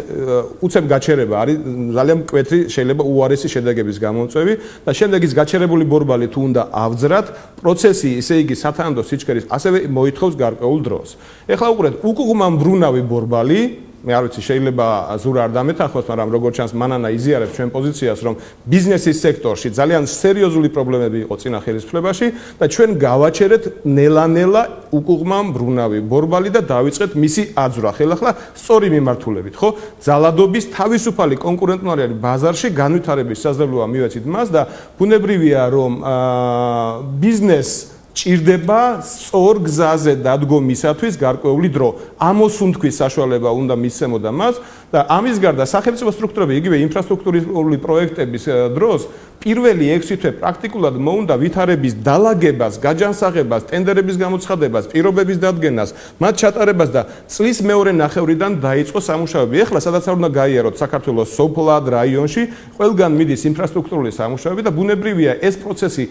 უცებ გაჩერება არის ძალიან მკვეთრი შეიძლება უარესი შედეგების გამომწვევი და შემდეგ ის გაჩერებული ბორბალი თუ უნდა ავძრათ, პროცესი ისე იგი სათანადო სიჩქერის ასევე მოითხოვს გარკვეულ დროს. ეხლა უყურეთ, უკუღმან ბრუნავი ბორბალი მე არ ვიცი შეიძლება ზურა არ დამეთანხმოს, მაგრამ როგორც ჩანს მანანა იზიარებს ჩვენ პოზიციას, რომ ბიზნესის სექტორში ძალიან სერიოზული პრობლემები იყო წინა ხელისუფლებაში და ჩვენ გავაჩერეთ ნელა-ნელა უკუღმან ბრუნავი ბორბალი და დავიწყეთ მისი აძვრა. ხელახლა სწორი მიმართულებით, ხო? ძალადობის თავისუფალი კონკურენტნოარი ბაზარში განვითარების საზრდოა მივეცით მას და ბუნებრივია რომ აა ბიზნეს ჭირდება სწორ გზაზე დადგომისათვის გარკვეული დრო. ამოსუნთქვის საშუალება უნდა მისცემოდა მას და ამის გარდა სახელმწიფო სტრუქტურები იგივე ინფრასტრუქტურული პროექტების დროს პირველი 6 თვე პრაქტიკულად მოუნდა ვითარების დალაგებას, გაჯანსაღებას, ტენდერების გამოცხადებას, პირობების დადგენას, მათ ჩატარებას და წლის მეორე ნახევრიდან დაიწყო სამუშაოები. ეხლა სადაც არ უნდა გაიაროთ საქართველოს სოფლად რაიონში, ყველგან მიდის ინფრასტრუქტურული სამუშაოები და ბუნებრივია ეს პროცესი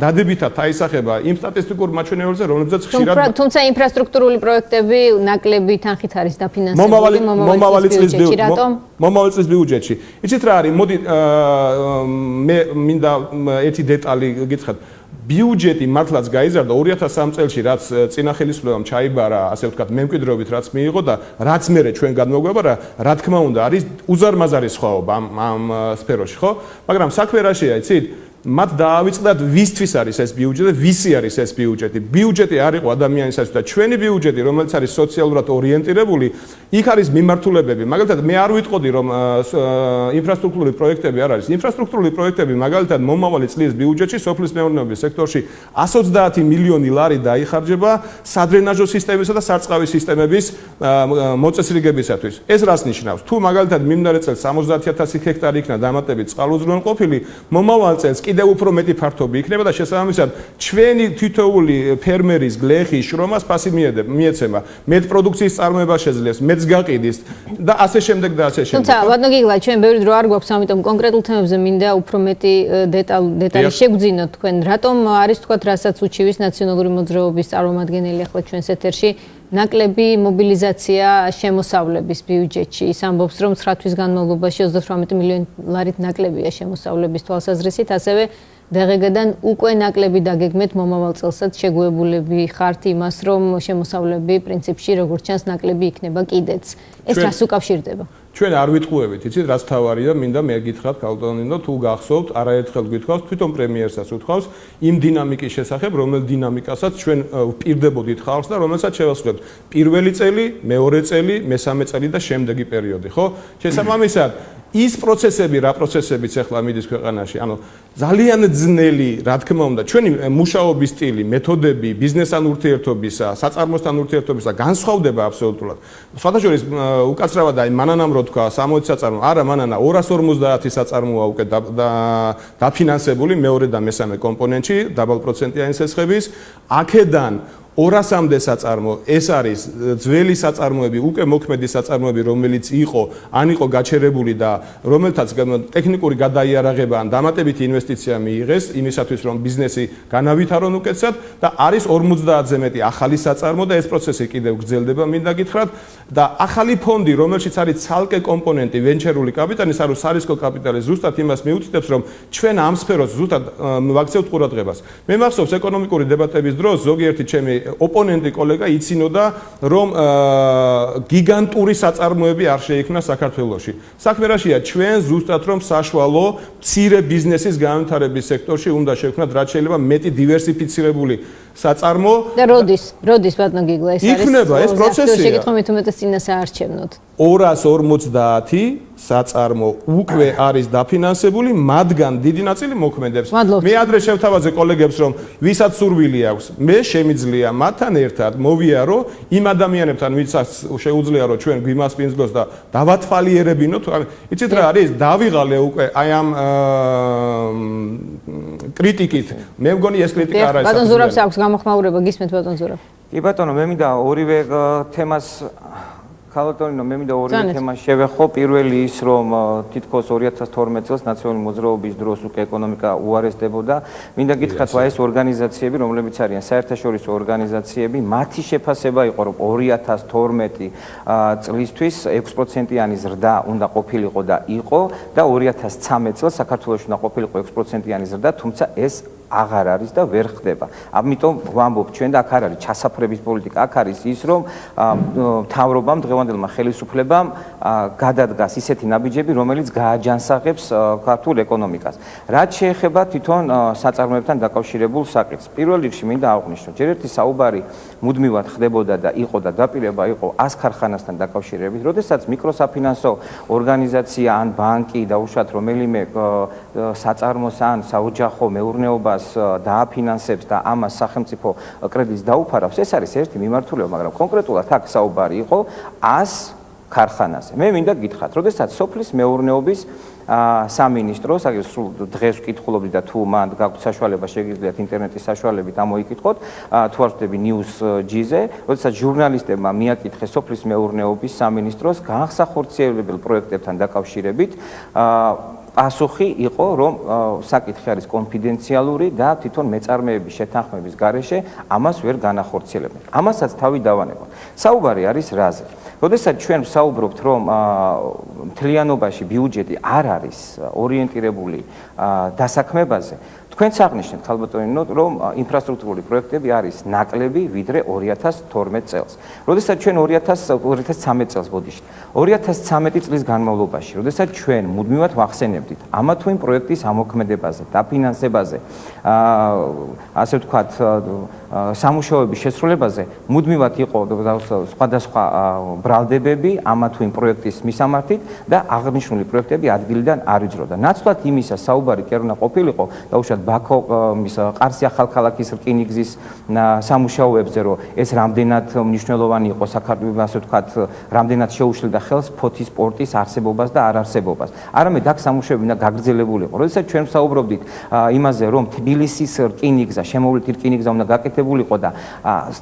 დადებითად აისახება იმ სტატისტიკურ მაჩვენებელზე, რომლებზეც ხშირად თუმცა ინფრასტრუქტურული პროექტები ნაკლები თანხით არის დაფინანსებული მომავალი მომავალი წლის მომავალი წლის ბიუჯეტში. იცით რა არის? მოდი მე მინდა ერთი დეტალი გითხრათ. ბიუჯეტი მართლაც გაიზარდა 2003 წელს, რაც წინა ხელისუფლებამ ჩაიბარა, ასე ვთქვათ, მემკვიდრეობით რაც მიიღო და რაც მე ჩვენ გადმოგვება რა, რა თქმა უნდა, არის უზარმაზარი სხვაობა ამ ამ სფეროში, ხო? მაგრამ საქმე რაშია, იცით? მათ დაავიწყდათ ვისთვის არის ეს ბიუჯეტი და ვისი არის ეს ბიუჯეტი. ბიუჯეტი არ იყო ადამიანისათვის და ჩვენი ბიუჯეტი, რომელიც არის სოციალურად ორიენტირებული, იქ არის მიმართულებები. მაგალითად, მე არ ვიტყოდი, რომ ინფრასტრუქტურული პროექტები არ არის. ინფრასტრუქტურული პროექტები, მაგალითად, მომავალი წლის ბიუჯეტში სოფლის მეურნეობის სექტორში 130 მილიონი ლარი დაიხარჯება სადრენაჟო სისტემისა და სარწყავი სისტემების მოწესრიგებისათვის. ეს რას ნიშნავს? თუ მაგალითად მიმდინარე წელს 70000 ჰექტარი იქნა დამატებით წყალუზრუნყოფილი, მომავალ წელს კიდევ უფრო მეტი ფართობი იქნება და შესაბამისად ჩვენი თითოეული ფერმერის გლეხის შრომას ფასი მიეცემა. მეტ პროდუქციის წარმოება შეძლებს, მეტს გაყიდის და ასე შემდეგ და ასე შემდეგ. თუმცა ბატონო გიგლა, ჩვენ ბევრი დრო არ გვაქვს, ამიტომ კონკრეტულ თემებზე მინდა უფრო მეტი დეტალ დეტალი შეგვძინოთ თქვენ. რატომ არის თქვა რასაც უჩივის ნაციონალური მოძრაობის წარმომადგენელი ახლა ჩვენს ეთერში ნაკლები მობილიზაცია შემოსავლების ბიუჯეტში. ის ამბობს, რომ 9 თვის განმავლობაში 38 მილიონი ლარით ნაკლებია შემოსავლების თვალსაზრისით, ასევე დღეგედან უკვე ნაკლები დაგეგმეთ მომავალ წელსაც შეგუებულები ხართ იმას, რომ შემოსავლები პრინციპში როგორც ჩანს ნაკლები იქნება კიდეც. ეს რას უკავშირდება? ჩვენ არ ვიტყუებით, იცით, რაც თავარია, მინდა მე გითხრათ, კალტონინო, თუ გახსოვთ, არაერთხელ გითხოვთ, თვითონ პრემიერსაც უთხოვს იმ დინამიკის შესახებ, რომელ დინამიკასაც ჩვენ ვპირდებოდით ხალხს და რომელსაც შევასრულებთ. პირველი წელი, მეორე წელი, მესამე წელი და შემდეგი პერიოდი, ხო? შესაბამისად, ის პროცესები, რა პროცესებიც ახლა მიდის ქვეყანაში, ანუ ძალიან ძნელი, რა თქმა უნდა, ჩვენი მუშაობის სტილი, მეთოდები, ბიზნესთან ურთიერთობისა, საწარმოსთან ურთიერთობისა განსხვავდება აბსოლუტურად. სხვადასხვა უკაცრავად აი მანანამ რო თქვა 60 საწარმო, არა მანანა 250 საწარმოა უკვე დაფინანსებული მეორე და მესამე კომპონენტში, დაბალპროცენტიანი სესხების. აქედან 200-მდე საწარმო ეს არის ძველი საწარმოები, უკვე მოქმედი საწარმოები, რომელიც იყო, ან იყო გაჩერებული და რომელთაც ტექნიკური გადაიარაღება ან დამატებითი ინვესტიცია მიიღეს იმისათვის, რომ ბიზნესი განავითარონ უკეთესად და არის 50-ზე მეტი ახალი საწარმო და ეს პროცესი კიდევ გრძელდება, მინდა გითხრათ და ახალი ფონდი, რომელშიც არის ცალკე კომპონენტი ვენჩერული კაპიტალის, ანუ სარისკო კაპიტალი, ზუსტად იმას მიუთითებს, რომ ჩვენ ამ სფეროს ზუსტად ვაქცევთ ყურადღებას. მე მახსოვს ეკონომიკური დებატების დროს ზოგიერთი ჩემი ოპონენტი კოლეგა იცინოდა რომ გიგანტური საწარმოები არ შეიქმნა საქართველოში. საქმე რაშია ჩვენ ზუსტად რომ საშუალო მცირე ბიზნესის განვითარების სექტორში უნდა შევქნათ რაც შეიძლება მეტი დივერსიფიცირებული საწარმო. და როდის როდის ბატონო გიგლა ეს არის იქნება ეს პროცესია. შეგეთხოვეთ უმეტეს წინასაარჩევნოდ 250 საწარმო უკვე არის დაფინანსებული, მათგან დიდი ნაწილი მოქმედებს. მე ადრე შევთავაზე კოლეგებს, რომ ვისაც სურვილი აქვს, მე შემიძლია მათთან ერთად მოვიარო იმ ადამიანებთან, ვისაც შეუძლია რომ ჩვენ გვიმასპინძლოს და დავათვალიერებინოთ. იცით რა არის? დავიღალე უკვე აი ამ კრიტიკით. მე მგონი ეს კრიტიკა არ არის. ბატონ ზურაბს აქვს გამოხმაურება, გისმენთ ბატონ ზურაბ. კი ბატონო, მე მინდა ორივე თემას ქალატონინო მე მინდა ორი თემა შევეხო. პირველი ის რომ თითქოს 2012 წელს ნაციონალური მოძრაობის დროს უკვე ეკონომიკა უარესდებოდა. მინდა გითხრათ რა ეს ორგანიზაციები რომლებიც არიან საერთაშორისო ორგანიზაციები მათი შეფასება იყო რომ 2012 წლისთვის 6%-იანი ზრდა უნდა ყოფილიყო და იყო და 2013 წელს საქართველოს უნდა ყოფილიყო 6%-იანი ზრდა თუმცა ეს აღარ არის და ვერ ხდება. ამიტომ ვამბობ ჩვენ და აქ არ არის ჩასაფრების პოლიტიკა, აქ არის ის რომ თავრობამ დღევანდელმა ხელისუფლებამ გადადგას ისეთი ნაბიჯები, რომელიც გააჯანსაღებს ქართულ ეკონომიკას. რაც შეეხება თვითონ საწარმოებთან დაკავშირებულ საკითხს. პირველ რიგში მინდა აღვნიშნო, ჯერ ერთი საუბარი მუდმივად ხდებოდა და იყო და დაპირება იყო 100 ქარხანასთან დაკავშირებით, როდესაც მიკროსაფინანსო ორგანიზაცია ან ბანკი და უშუალოდ რომელიმე საწარმოს ან საოჯახო მეურნეობას დააფინანსებს და ამას სახელმწიფო კრედიტს დაუფარავს, ეს არის ერთი მიმართულება, მაგრამ კონკრეტულად აქ საუბარი იყო 100 ქარხანაზე. მე მინდა გითხრათ, როდესაც სოფლის მეურნეობის სამინისტროს აგერ სულ დღეს ვკითხულობდი და თუ მან გაქვთ საშუალება შეგიძლიათ ინტერნეტის საშუალებით ამოიკითხოთ თუ არ ვთქვი news g-ზე როდესაც ჟურნალისტებმა მიაკითხეს სოფლის მეურნეობის სამინისტროს განსახორციელებელ პროექტებთან დაკავშირებით პასუხი იყო რომ საკითხი არის კონფიდენციალური და თვითონ მეწარმეების შეთანხმების გარეშე ამას ვერ განახორციელებენ. ამასაც თავი დავანებო. საუბარი არის რაზე? როდესაც ჩვენ ვსაუბრობთ რომ მთლიანობაში ბიუჯეტი არ არის ორიენტირებული დასაქმებაზე, თქვენც აღნიშნეთ ხალბატონინო რომ ინფრასტრუქტურული პროექტები არის ნაკლები ვიდრე 2012 წელს. როდესაც ჩვენ 2000 2013 წელს ბოდიში 2013 წლის განმავლობაში, როდესაც ჩვენ მუდმივად ვახსენებდით ამა თუ იმ პროექტის ამოქმედებაზე, დაფინანსებაზე, ასე ვთქვათ, სამუშაოების შესრულებაზე, მუდმივად იყო სხვადასხვა ბრალდებები ამა თუ იმ პროექტის მისამართით და აღნიშნული პროექტები ადგილიდან არ იძროდა. ნაცვლად იმისა საუბარი კი არ უნდა ყოფილიყო და უშუალოდ ბაქო ის ყარსი ახალქალაქის რკინიგზის სამუშაოებზე, რომ ეს რამდენად მნიშვნელოვანი იყო საქართველოს, ასე ვთქვათ, რამდენად შეუშლიდა ხელს ფოთის პორტის არსებობას და არარსებობას. არამედ აქ სამუშაოები უნდა გაგრძელებულიყო. როდესაც ჩვენ საუბრობდით იმაზე, რომ თბილისის რკინიგზა, შემოვლითი რკინიგზა უნდა გაკეთებულიყო და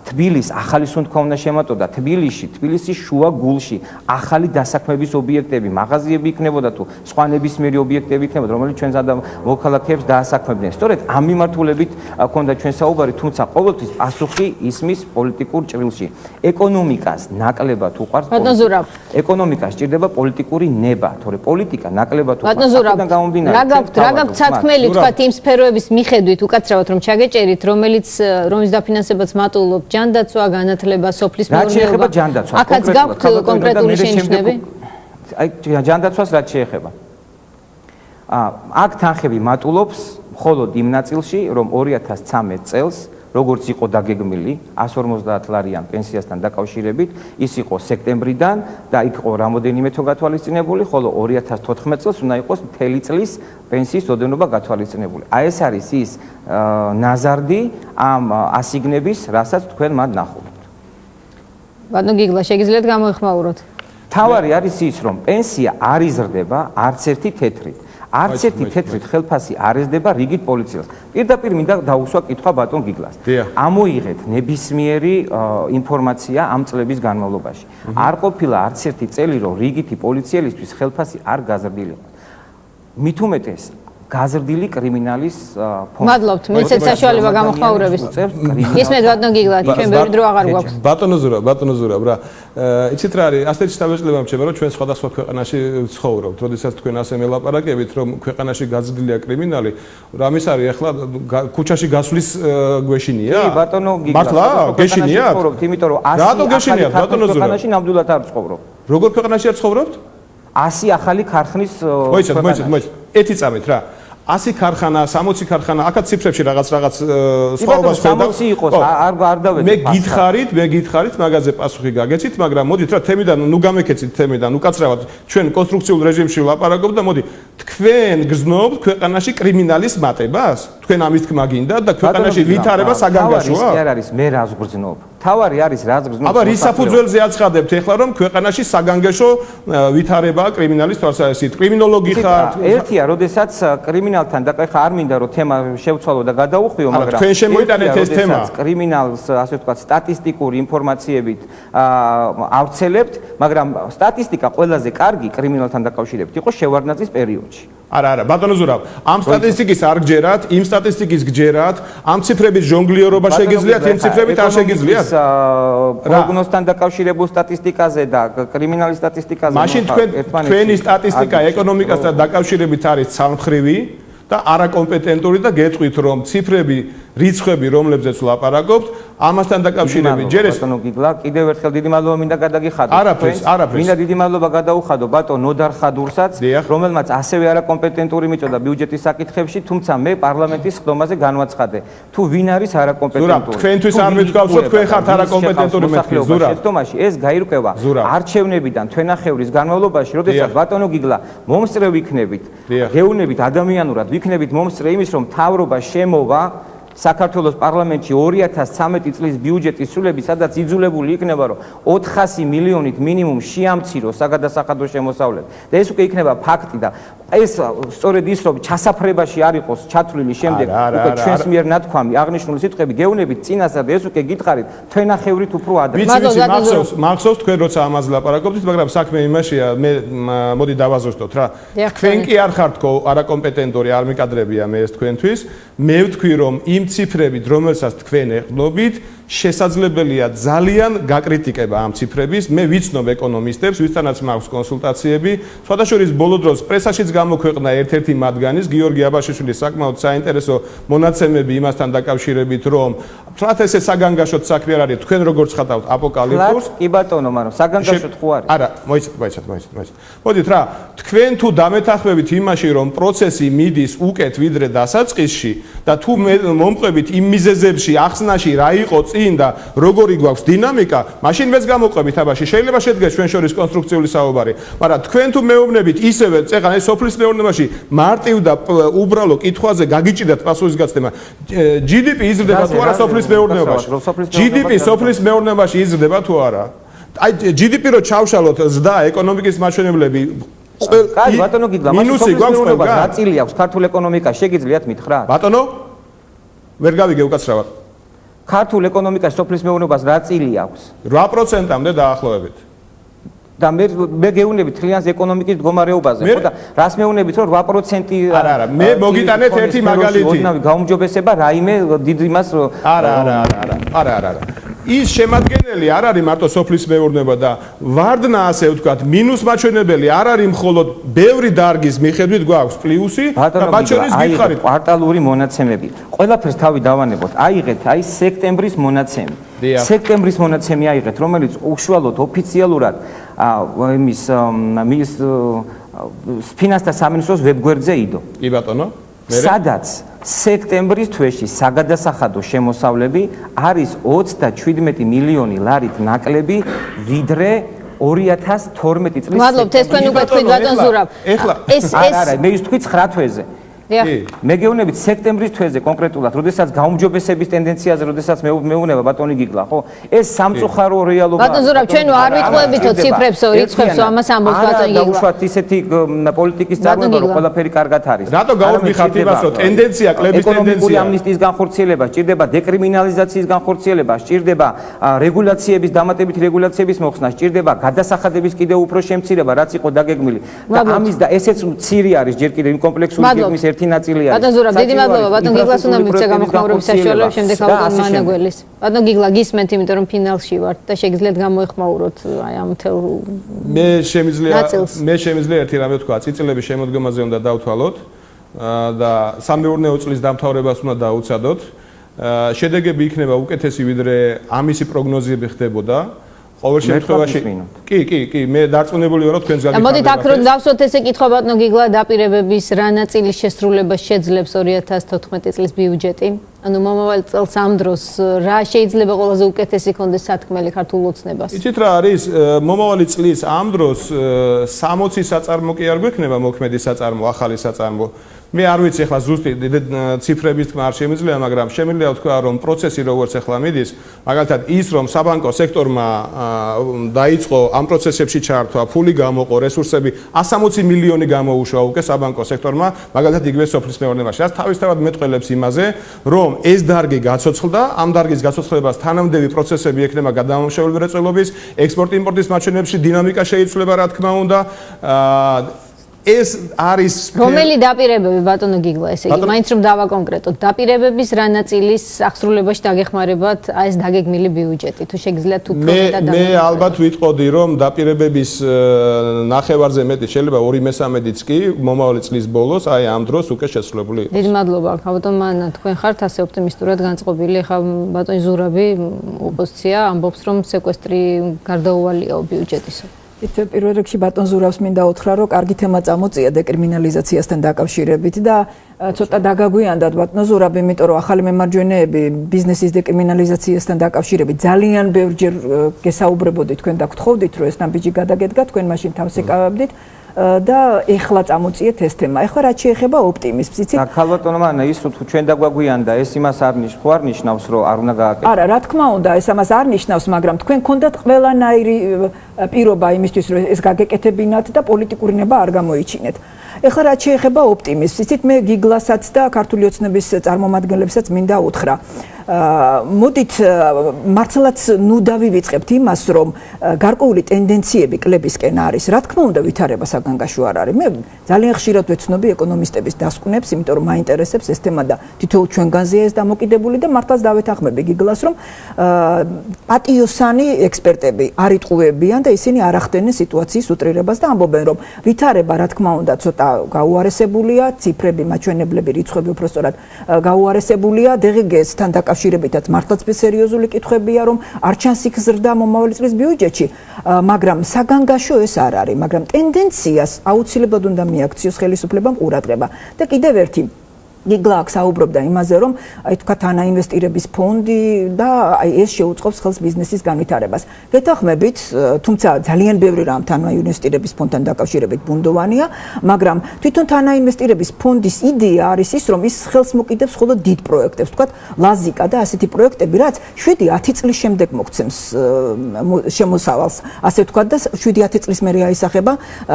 თბილის ახალი სუნთქვა უნდა შემატოდა თბილისში, თბილისის შუა გულში ახალი დასაქმების ობიექტები, მაღაზიები იქნებოდა თუ სხვა ნებისმიერი ობიექტები იქნებოდა, რომელიც ჩვენს ადამ მოქალაქეებს დაასაქმებდნენ. სწორედ ამ მიმართულებით ქონდა ჩვენ საუბარი, თუმცა ყოველთვის პასუხი ისმის პოლიტიკურ ჭრილში. ეკონომიკას ნაკლებად უყარს ბატონზურაბ. ეკონომიკა სჭირდება პოლიტიკური ნება, თორე პოლიტიკა ნაკლებად უყარს. ბატონზურაბ. რა გაქვთ, რა გაქვთ სათქმელი თქვა იმ სფეროების მიხედვით უკაცრავად რომ ჩაგეჭერით, რომელიც რომის დაფინანსებაც მატულობ ჯანდაცვა, განათლება, სოფლის მეურნეობა. რა შეიძლება ჯანდაცვა? აქაც გაქვთ კონკრეტული შენიშვნები? აი ჯანდაცვას რაც შეეხება. აა აქ თანხები მატულობს მხოლოდ იმ ნაწილში, რომ 2013 წელს როგორც იყო დაგეგმილი 150 ლარიან პენსიასთან დაკავშირებით, ის იყო სექტემბრიდან და იქ იყო რამოდენიმე თო გათვალისწინებული, ხოლო 2014 წელს უნდა იყოს მთელი წლის პენსიის ოდენობა გათვალისწინებული. აი ეს არის ის ნაზარდი ამ ასიგნების, რასაც თქვენ მათ ნახულობთ. ბატონ გიგლა, შეგიძლიათ გამოეხმაუროთ? თავარი არის ის, რომ პენსია არ იზრდება არც ერთი თეთრით. არც ერთი თეთრი ხელფასი არ ეძდება რიგით პოლიციას. პირდაპირ მინდა დაუსვა კითხვა ბატონ გიგლას. ამოიღეთ ნებისმიერი ინფორმაცია ამ წლების განმავლობაში. არ ყოფილა არც ერთი წელი, რომ რიგითი პოლიციელისთვის ხელფასი არ გაზრდილიყო. მით უმეტეს გაზრდილი კრიმინალის ფონდი. მადლობთ, მეცეთ საშუალება გამოხმაურების. ისმეთ ბატონ გიგლათ, ჩვენ ბევრი დრო აღარ გვაქვს. ბატონო ზურა, ბატონო ზურა, რა. იცით რა არის, ასეთი შთაბეჭდილება მჩება, რომ ჩვენ სხვადასხვა ქვეყანაში ცხოვრობთ. როდესაც თქვენ ასე მელაპარაკებით, რომ ქვეყანაში გაზრდილია კრიმინალი, რამის არის ახლა ქუჩაში გასვლის გვეშინია? კი, ბატონო გიგლათ. მართლა? გეშინია? ცხოვრობთ, იმიტომ რომ 100 რატო გეშინია, ბატონო ზურა? ქვეყანაში ნამდვილად არ ცხოვრობ. როგორ ქვეყანაში არ ცხოვრობთ? 100 ახალი ქარხნის მოიცადეთ, მოიცადეთ, მოიცადეთ. ეთი წამით რა. 100 ქარხანა, 60 ქარხანა, აქაც ციფრებში რაღაც რაღაც სხვაობას ხედავ. 60 იყოს, არ არ დავედი. მე გითხარით, მე გითხარით, მაგაზე პასუხი გაგეცით, მაგრამ მოდით რა თემიდან ნუ გამეკეცით თემიდან, უკაცრავად ჩვენ კონსტრუქციულ რეჟიმში ვლაპარაკობ და მოდი თქვენ გზნობთ ქვეყანაში კრიმინალის მატებას? თქვენ ამის თქმა გინდა და ქვეყანაში ვითარება საგანგაშოა? არ არის, მე რას გრძნობ? თავარი არის რაც გზნობს. აბა რის საფუძველზე აცხადებთ ეხლა რომ ქვეყანაში საგანგაშო ვითარება კრიმინალის თვალსაზრისით? კრიმინოლოგი ხართ? ერთია, როდესაც კრიმინალთან და ხა არ მინდა რომ თემა შევცვალო და გადაუხვიო, მაგრამ თქვენ შემოიტანეთ ეს თემა. კრიმინალს ასე ვთქვათ სტატისტიკური ინფორმაციებით ავრცელებთ, მაგრამ სტატისტიკა ყველაზე კარგი კრიმინალთან დაკავშირებით იყო შევარდნაძის პერიოდში. არა არა ბატონო ზურავ ამ სტატისტიკის არ გჯერათ იმ სტატისტიკის გჯერათ ამ ციფრების ჟონგლიორობა შეგიძლიათ იმ ციფრებით არ შეგიძლიათ? პროგნოზთან დაკავშირებულ სტატისტიკაზე და კრიმინალის სტატისტიკაზე მაშინ თქვენ თქვენი სტატისტიკა ეკონომიკასთან დაკავშირებით არის ცალმხრივი და არაკომპეტენტური და გეტყვით რომ ციფრები რიცხვები რომლებზეც ვლაპარაკობთ ამასთან დაკავშირებით ჯერ ეს ბატონო გიგლა კიდევ ერთხელ დიდი მადლობა მინდა გადაგიხადო არაფერს არაფერს. მინდა დიდი მადლობა გადაუხადო. ბატონ ნოდარ ხადურსაც რომელმაც ასევე არაკომპეტენტური მიწოდა ბიუჯეტის საკითხებში თუმცა მე პარლამენტის ხდომაზე განვაცხადე. თუ ვინ არის არაკომპეტენტური? ზურა თქვენთვის არ მეთქვავთ რომ თქვენ ხართ არაკომპეტენტური მეთქვი ზურა. ხდომაში ეს გაირკვევა არჩევნებიდან თვენახევრის განმავლობაში როდესაც ბატონო გიგლა მომსწრე ვიქნებით გეუნებით ადამიანურად ვიქნებით მომსწრე იმის რომ თავრობა შემოვა საქართველოს პარლამენტში 2013 წლის ბიუჯეტის სრულები, სადაც იძულებული იქნება, რომ 400 მილიონით მინიმუმ შეამციროს საგადასახადო შემოსავლები. და ეს უკვე იქნება ფაქტი და ეს სწორედ ის რომ ჩასაფრებაში არ იყოს ჩათვლილი შემდეგ უკვე ჩვენს მიერ ნათქვამი აღნიშნული სიტყვები გეუნებით წინასწარ ეს უკვე გითხარით თვენახევრით უფრო ადრე. ვიცი ვიცი მახსოვს მახსოვს თქვენ როცა ამაზე ლაპარაკობთ, მაგრამ საქმე იმაშია მე მოდი დავაზუსტოთ რა. თქვენ კი არ ხართ არაკომპეტენტური არ მიკადრებია მე ეს თქვენთვის. მე ვთქვი რომ იმ ციფრებით რომელსაც თქვენ ეხდობით შესაძლებელია ძალიან გაკრიტიკება ამ ციფრების. მე ვიცნობ ეკონომისტებს, ვისთანაც მაქვს კონსულტაციები. სხვადასხვა ბოლო დროს პრესაშიც გამოქვეყნა ერთ-ერთი მათგანის, გიორგი აბაშიშვილის საკმაოდ საინტერესო მონაცემები იმასთან დაკავშირებით, რომ თრათ ესე საგანგაშოთ საქმე არ არის, თქვენ როგორ ცხადავთ აპოკალიფსს? კი ბატონო, მაგრამ საგანგაშოთ ხო არის? არა, მოიცადეთ, მოიცადეთ, მოიცადეთ, მოიცადეთ. მოდით რა, თქვენ თუ დამეთახმებით იმაში, რომ პროცესი მიდის უკეთ ვიდრე დასაწყისში და თუ მომყვებით იმ მიზეზებში, ახსნაში რა იყო წინ და როგორი გვაქვს დინამიკა, მაშინ მეც გამოყვებით აბაში. შეიძლება შედგეს ჩვენ შორის კონსტრუქციული საუბარი, მაგრამ თქვენ თუ მეუბნებით ისევე, წეგან ეს სოფლის მეურნეობაში მარტივ და უბრალო კითხვაზე გაგიჭიდათ პასუხის გაცემა. GDP იზრდება თუ არა სოფლის მეურნეობაში? GDP სოფლის მეურნეობაში იზრდება თუ არა? აი GDP რო ჩავშალოთ ზდა ეკონომიკის მაჩვენებლები კაი ბატონო გიგლა მაშინ სოფლის მეურნეობას ნაწილი აქვს ქართულ ეკონომიკაში შეგიძლიათ მითხრათ? ბატონო ვერ გავიგე უკაცრავად. ქართულ ეკონომიკაში სოფლის მეურნეობას რა წილი აქვს? 8%-ამდე დაახლოებით. და მე მე გეუბნებით თლიანს ეკონომიკის მდგომარეობაზე, ხო და რას მეუბნებით რომ 8% არა არა, მე მოგიტანეთ ერთი მაგალითი. ოდნავი გაუმჯობესება რაიმე დიდ იმას არა არა არა არა არა არა ის შემადგენელი არ არის მარტო სოფლის მეურნეობა და ვარდნა ასე ვთქვათ მინუს მაჩვენებელი არ არის მხოლოდ ბევრი დარგის მიხედვით გვაქვს პლუსი და მაჩვენის გითხარით კვარტალური მონაცემები. ყველაფერს თავი დავანებოთ. აიღეთ აი სექტემბრის მონაცემი. სექტემბრის მონაცემი აიღეთ რომელიც უშუალოდ ოფიციალურად იმის მის ფინანსთა სამინისტროს ვებგვერდზე იდო. კი ბატონო სადაც სექტემბრის თვეში საგადასახადო შემოსავლები არის 27 მილიონი ლარით ნაკლები ვიდრე 2012 წლის მადლობთ ეს თქვენ უკვე თქვით ბატონ ზურაბ ეხლა ეს ეს არა არა მე ის თქვით 9 თვეზე მე გეუბნებით სექტემბრის თვეზე კონკრეტულად, როდესაც გაუმჯობესების ტენდენციაზე, როდესაც მე მეუბნება ბატონი გიგლა, ხო? ეს სამწუხარო რეალობაა. ბატონ ზურაბ, ჩვენ არ ვიტყუებითო ციფრებსო, რიცხვებსო, ამას ამბობს ბატონი გიგლა. არა, დაუშვათ ისეთი პოლიტიკის წარმოება, რომ ყველაფერი კარგად არის. რატო გაუმიხართ იმას, რომ ტენდენცია, კლების ტენდენცია. ეკონომიკური ამნისტიის განხორციელება, სჭირდება დეკრიმინალიზაციის განხორციელება, სჭირდება რეგულაციების დამატებით რეგულაციების მოხსნა, სჭირდება გადასახადების კიდევ უფრო შემცირება, რაც იყო დაგეგმილი. და ამის და ესეც მცირე არის ჯერ კიდევ იმ კომპლექსური გეგმის ერთ ერთი ნაწილი არის. ბატონ ზურაბ, დიდი მადლობა, ბატონ გიგლას უნდა მიცე გამოხმაურების საშუალება შემდეგ ალბათ მანაგველის. ბატონ გიგლა გისმენთ, იმიტომ რომ ფინალში ვართ და შეგიძლიათ გამოეხმაუროთ აი ამ თელ მე შემიძლია მე შემიძლია ერთი რამე ვთქვა, წიწილების შემოდგომაზე უნდა დავთვალოთ და სამეურნეო წლის დამთავრებას უნდა დაუცადოთ. შედეგები იქნება უკეთესი ვიდრე ამისი პროგნოზები ხდებოდა. ყოველ შემთხვევაში კი კი კი მე დარწმუნებული ვარ რომ თქვენს გაგიხვდებით მოდით აქ რომ დავსვათ ესე კითხვა ბატონო გიგლა დაპირებების რა ნაწილი შესრულება შეძლებს 2014 წლის ბიუჯეტი? ანუ მომავალ წელს ამ დროს რა შეიძლება ყველაზე უკეთესი კონდეს სათქმელი ქართულ ოცნებას? იცით რა არის? მომავალი წლის ამ დროს 60 საწარმო კი არ გვექნება მოქმედი საწარმო ახალი საწარმო მე არ ვიცი ახლა ზუსტი ციფრების თქმა არ შემიძლია, მაგრამ შემიძლია ვთქვა, რომ პროცესი როგორც ახლა მიდის, მაგალითად ის რომ საბანკო სექტორმა დაიწყო ამ პროცესებში ჩართვა, ფული გამოყო, რესურსები 160 მილიონი გამოუშვა უკვე საბანკო სექტორმა, მაგალითად იგივე სოფლის მეურნეობაში. რაც თავისთავად მეტყველებს იმაზე, რომ ეს დარგი გაცოცხლდა, ამ დარგის გაცოცხლებას თანამდები პროცესები ექნება გადამამუშავებელი მრეწველობის, ექსპორტ-იმპორტის მაჩვენებლებში დინამიკა შეიცვლება, რა თქმა უნდა. აა ეს არის რომელი დაპირებები ბატონო გიგლა ესე იგი მაინც რომ დავაკონკრეტოთ. დაპირებების რა ნაწილის აღსრულებაში დაგეხმარებათ აი ეს დაგეგმილი ბიუჯეტი. თუ შეგიძლიათ თუ პროფიტად მე მე ალბათ ვიტყოდი რომ დაპირებების ნახევარზე მეტი შეიძლება 2/3-იც კი მომავალი წლის ბოლოს აი ამ დროს უკვე შესრულებული იყოს. დიდი მადლობა. ბატონ მანა თქვენ ხართ ასე ოპტიმისტურად განწყობილი. ხა ბატონი ზურაბი ოპოზიცია ამბობს რომ სეკვესტრი გარდაუვალია ბიუჯეტისო ით პირველ რიგში ბატონ ზურავს მინდა უთხრა რომ კარგი თემა წამოწია დეკრიმინალიზაციასთან დაკავშირებით და ცოტა დაგაგვიანდათ ბატონ ზურაბ იმიტომ რომ ახალი მემარჯვენეები ბიზნესის დეკრიმინალიზაციასთან დაკავშირებით ძალიან ბევრჯერ გესაუბრებოდით თქვენ და გთხოვდით რომ ეს ნაბიჯი გადაგედგა თქვენ მაშინ თავს ეკავებდით და ეხლა წამოწიეთ ეს თემა. ეხლა რაც შეეხება ოპტიმიზმს, იცით? და ქალბატონო მანა ის თუ ჩვენ დაგვაგვიანდა, ეს იმას არ ნიშნავს, არ ნიშნავს, რომ არ უნდა გააკეთო. არა, რა თქმა უნდა, ეს ამას არ ნიშნავს, მაგრამ თქვენ კონდათ ყველანაირი პირობა იმისთვის რომ ეს გაგეკეთებინათ და პოლიტიკური ნება არ გამოიჩინეთ. ეხლა რაც შეეხება ოპტიმიზმს, იცით მე გიგლასაც და ქართული ოცნების წარმომადგენლებსაც მინდა უთხრა. მოდით მართლაც ნუ დავივიწყებთ იმას რომ გარკვეული ტენდენციები კლებისკენ არის რა თქმა უნდა ვითარება თემებისაგან გაშვა არ არის. მე ძალიან ხშირად ვეცნობი ეკონომისტების დასკვნებს, იმიტომ რომ მაინტერესებს ეს თემა და თითოეულ ჩვენგანზეა ეს დამოკიდებული და მართლაც დავეთახმები. გიგლას, რომ პატიოსანი ექსპერტები არ იტყუებიან და ისინი არ ახდენენ სიტუაციის უტრირებას და ამბობენ, რომ ვითარება, რა თქმა უნდა, ცოტა გაუარესებულია, ციფრები, მაჩვენებლები, რიცხვები უფრო სწორად გაუარესებულია, დღგ-თან დაკავშირებითაც მართლაც სერიოზული კითხვებია, რომ არ ჩანს იქ ზრდა მომავალი წლის ბიუჯეტში, მაგრამ საგანგაშო ეს არ არის, მაგრამ ტენდენცია ტენდენციას აუცილებლად უნდა მიაქციოს ხელისუფლებამ ყურადღება. და კიდევ ერთი გიგლაკ საუბრობდა იმაზე, რომ აი თქვა თანაინვესტირების ფონდი და აი ეს შეუწყობს ხელს ბიზნესის განვითარებას. გეთახმებით, თუმცა ძალიან ბევრი რამ თანაინვესტირების ფონდთან დაკავშირებით ბუნდოვანია, მაგრამ თვითონ თანაინვესტირების ფონდის იდეა არის ის, რომ ის ხელს მოკიდებს მხოლოდ დიდ პროექტებს, თქვა ლაზიკა და ასეთი პროექტები, რაც 7-10 წლის შემდეგ მოგცემს შემოსავალს, ასე თქვა და 7-10 წლის მერე აისახება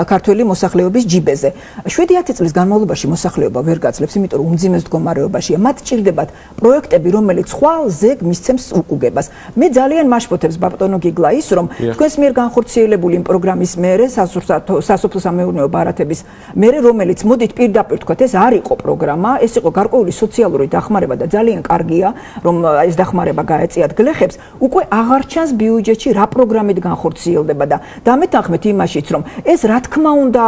ქართული მოსახლეობის ჯიბეზე. 7-10 წლის განმავლობაში მოსახლეობა ვერ გაძლებს, იმიტომ რომ უმძიმეს მდგომარეობაშია. მათ ჭირდებათ პროექტები, რომელიც ხვალზე მისცემს უკუგებას. მე ძალიან მაშფოთებს ბაპტონო გიგლა ის, რომ თქვენს მიერ განხორციელებული იმ პროგრამის მეერე სასოფლო სამეურნეო ბარათების მეერე, რომელიც მოდით პირდაპირ თქვათ, ეს არ იყო პროგრამა, ეს იყო გარკვეული სოციალური დახმარება და ძალიან კარგია, რომ ეს დახმარება გაეწიათ გლეხებს, უკვე აღარ ჩანს ბიუჯეტში რა პროგრამით განხორციელდება და დამეთანხმეთ იმაშიც, რომ ეს რა თქმა უნდა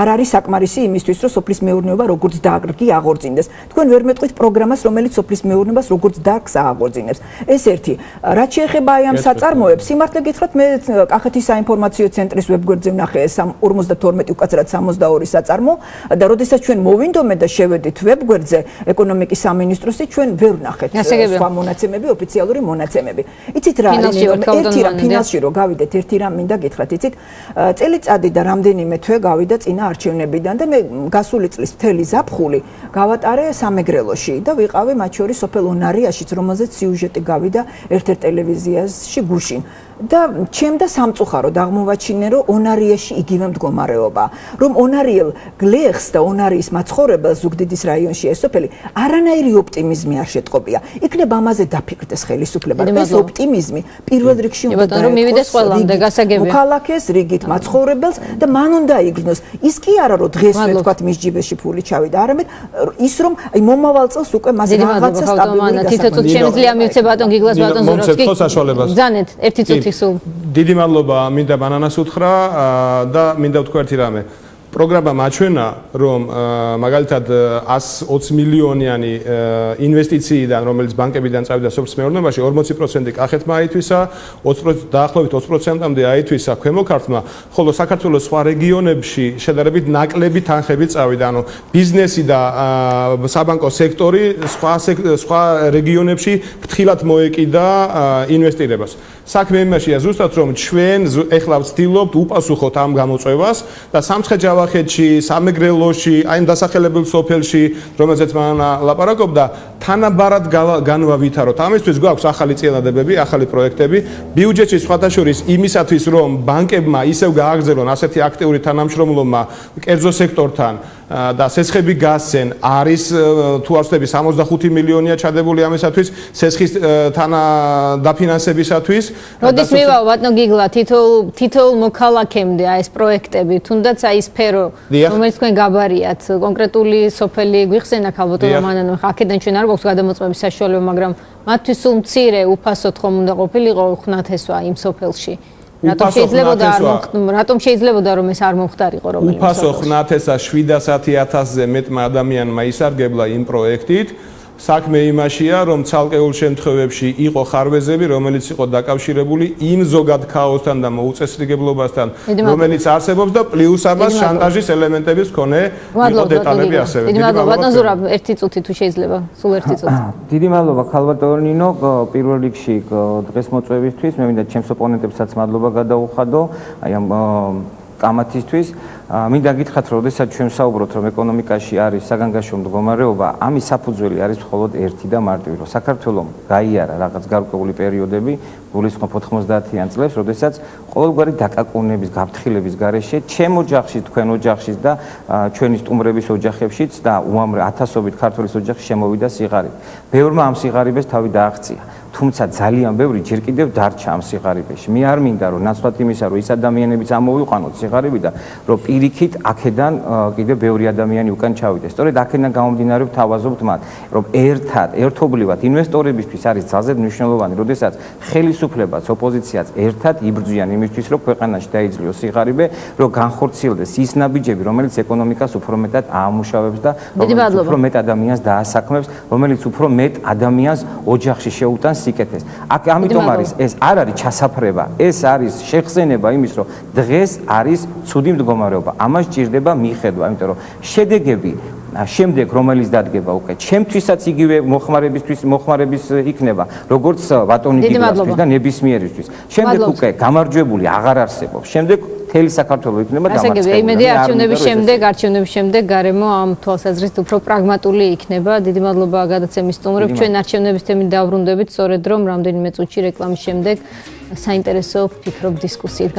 არ არის საკმარისი იმისთვის, რომ სოფლის მეურნეობა როგორც დააგრგი აღორ აღორძინდეს. თქვენ ვერ მეტყვით პროგრამას, რომელიც სოფლის მეურნეობას როგორც დარგს აღორძინებს. ეს ერთი. რაც შეეხება აი ამ საწარმოებს, სიმართლე გითხრათ, მე კახეთის საინფორმაციო ცენტრის ვებგვერდზე ვნახე 52 უკაცრად 62 საწარმო და როდესაც ჩვენ მოვინდომე და შევედით ვებგვერდზე ეკონომიკის სამინისტროსი, ჩვენ ვერ ვნახეთ სხვა მონაცემები, ოფიციალური მონაცემები. იცით რა არის? ერთი რა ფინანსში რო გავიდეთ, ერთი რა მინდა გითხრათ, იცით? წელიწადი და რამდენიმე თვე გავიდა წინა არჩევნებიდან და მე გასული წლის მთელი ზაფხული გავა გავატარე სამეგრელოში და ვიყავი მათ შორის სოფელ ონარიაშიც, რომელზეც სიუჟეტი გავიდა ერთ-ერთ ტელევიზიაში გუშინ. და ჩემ და სამწუხარო დაღმოვაჩინე რომ ონარიაში იგივე მდგომარეობა რომ ონარიელ გლეხს და ონარიის მაცხოვრებელს ზუგდიდის რაიონში ეს სოფელი არანაირი ოპტიმიზმი არ შეტყობია. იქნებ ამაზე დაფიქრდეს ხელისუფლება. ეს ოპტიმიზმი პირველ რიგში უნდა რომ მივიდეს ყველამდე გასაგებია. მოქალაქეს რიგით მაცხოვრებელს და მან უნდა იგრძნოს. ის კი არა რომ დღესვე თქვა მის ჯიბეში ფული ჩავიდა. არამედ ის რომ აი მომავალ წელს უკვე მას რაღაცა სტაბილური გასაგებია თითო წუთი შემიძლია მივცე ბატონ გიგლას ბატონ ზუროვსკი ძანეთ ერთი წუთი სულ დიდი მადლობა მინდა ბანანას უთხრა და მინდა ვთქვა ერთი რამე. პროგრამა მაჩვენა რომ მაგალითად 120 მილიონიანი ინვესტიციიდან რომელიც ბანკებიდან წავიდა სოფლის მეურნეობაში 40% კახეთმა აითვისა 20% დაახლოებით 20%-მდე აითვისა ქვემო ქართლმა. ხოლო საქართველოს სხვა რეგიონებში შედარებით ნაკლები თანხები წავიდა. ანუ ბიზნესი და საბანკო სექტორი სხვა სხვა რეგიონებში ფრთხილად მოეკიდა ინვესტირებას საქმე იმაშია ზუსტად რომ ჩვენ ეხლა ვცდილობთ უპასუხოთ ამ გამოწვევას და სამცხე-ჯავახეთში, სამეგრელოში, აი ამ დასახელებულ სოფელში, რომელზეც მან ლაპარაკობდა, თანაბარად განვავითაროთ. ამისთვის გვაქვს ახალი წინადადებები, ახალი პროექტები, ბიუჯეტში სხვადასხვა იმისათვის რომ ბანკებმა ისევ გააგზავნონ ასეთი აქტიური თანამშრომლობა კერძო სექტორთან და სესხები გასცენ. არის თუ არ ვცდები 65 მილიონია ჩადებული ამისათვის სესხის თანა დაფინანსებისათვის. როდის მივაო? ბატონო გიგლა თითოეულ თითოეულ მოქალაქემდე აი ეს პროექტები თუნდაც აი სფერო რომელიც თქვენ გაბარიათ. კონკრეტული სოფელი გვიხსენა ქალბატონო მანანო აქედან ჩვენ არ გვაქვს გადამოწმების საშუალება მაგრამ მათთვის სულ მცირე უფასოდ ხომ უნდა ყოფილიყო ხნათესვა იმ სოფელში რატომ შეიძლებოდა არ რატომ შეიძლებოდა რომ ეს არ მომხდარიყო რომელიმე უფასო ხნათესა 710.000-ზე მეტმა ადამიანმა ისარგებლა იმ პროექტით საქმე იმაშია, რომ ცალკეულ შემთხვევებში იყო ხარვეზები, რომელიც იყო დაკავშირებული იმ ზოგად ქაოსთან და მოუწესრიგებლობასთან, რომელიც არსებობს და პლუს ამას შანტაჟის ელემენტების მქონე იყო დეტალები ასევე. დიდი მადლობა, ბატონ ზურაბ, ერთი წუთი თუ შეიძლება, სულ ერთი წუთი. დიდი მადლობა ხალბატონინო, პირველ რიგში დღეს მოწვევისთვის, მე მინდა ჩემს ოპონენტებსაც მადლობა გადაუხადო, აი ამ კამათისთვის. მინდა გითხრათ, რომ შესაძ ჩვენ საუბრობთ, რომ ეკონომიკაში არის საგანგაშო მდგომარეობა, ამის საფუძველი არის მხოლოდ ერთი და მარტივი, რომ საქართველოს გაიარა რაღაც გარკვეული პერიოდები, გულისხმობ 90-იან წლებს, როდესაც ყოველგვარი დაკაკუნების, გაფრთხილების გარეშე, ჩემ ოჯახში, თქვენ ოჯახში და ჩვენი სტუმრების ოჯახებშიც და უამრავ ათასობით ქართულის ოჯახში შემოვიდა სიღარიბე. ბევრმა ამ სიღარიბეს თავი დააღწია. თუმცა ძალიან ბევრი ჯერ კიდევ დარჩა ამ სიღარიბეში. მე არ მინდა რომ ნაცვლად იმისა, რომ ის ადამიანებიც ამოვიყვანოთ სიღარიბიდან, რომ პირიქით აქედან კიდევ ბევრი ადამიანი უკან ჩავიდეს. სწორედ აქედან გამომდინარე ვთავაზობთ მათ, რომ ერთად, ერთობლივად ინვესტორებისთვის არის ძალზედ მნიშვნელოვანი, როდესაც ხელისუფლებაც, ოპოზიციაც ერთად იბრძვიან იმისთვის, რომ ქვეყანაში დაიძლიოს სიღარიბე, რომ განხორციელდეს ის ნაბიჯები, რომელიც ეკონომიკას უფრო მეტად აამუშავებს და რომელიც უფრო მეტ ადამიანს დაასაქმებს, რომელიც უფრო მეტ ადამიანს ოჯახში შეუტანს სიკეთეს. აქ ამიტომ არის ეს არ არის ჩასაფრება, ეს არის შეხსენება იმის, რომ დღეს არის ცუდი მდგომარეობა. ამას ჭირდება მიხედვა, იმიტომ რომ შედეგები შემდეგ რომელიც დადგება უკვე ჩემთვისაც იგივე მოხმარებისთვის მოხმარების იქნება როგორც ბატონი გიგრასთვის და ნებისმიერისთვის. შემდეგ უკვე გამარჯვებული აღარ არსებობს. შემდეგ მთელი საქართველოს იქნება დამარცხებული. ასე იგი, იმედი არჩევნების შემდეგ, არჩევნების შემდეგ გარემო ამ თვალსაზრისით უფრო პრაგმატული იქნება. დიდი მადლობა გადაცემის სტუმრებს. ჩვენ არჩევნების თემით დავბრუნდებით, სწორედ რომ რამდენიმე წუთში რეკლამის შემდეგ საინტერესო ფიქრობ დისკუსიით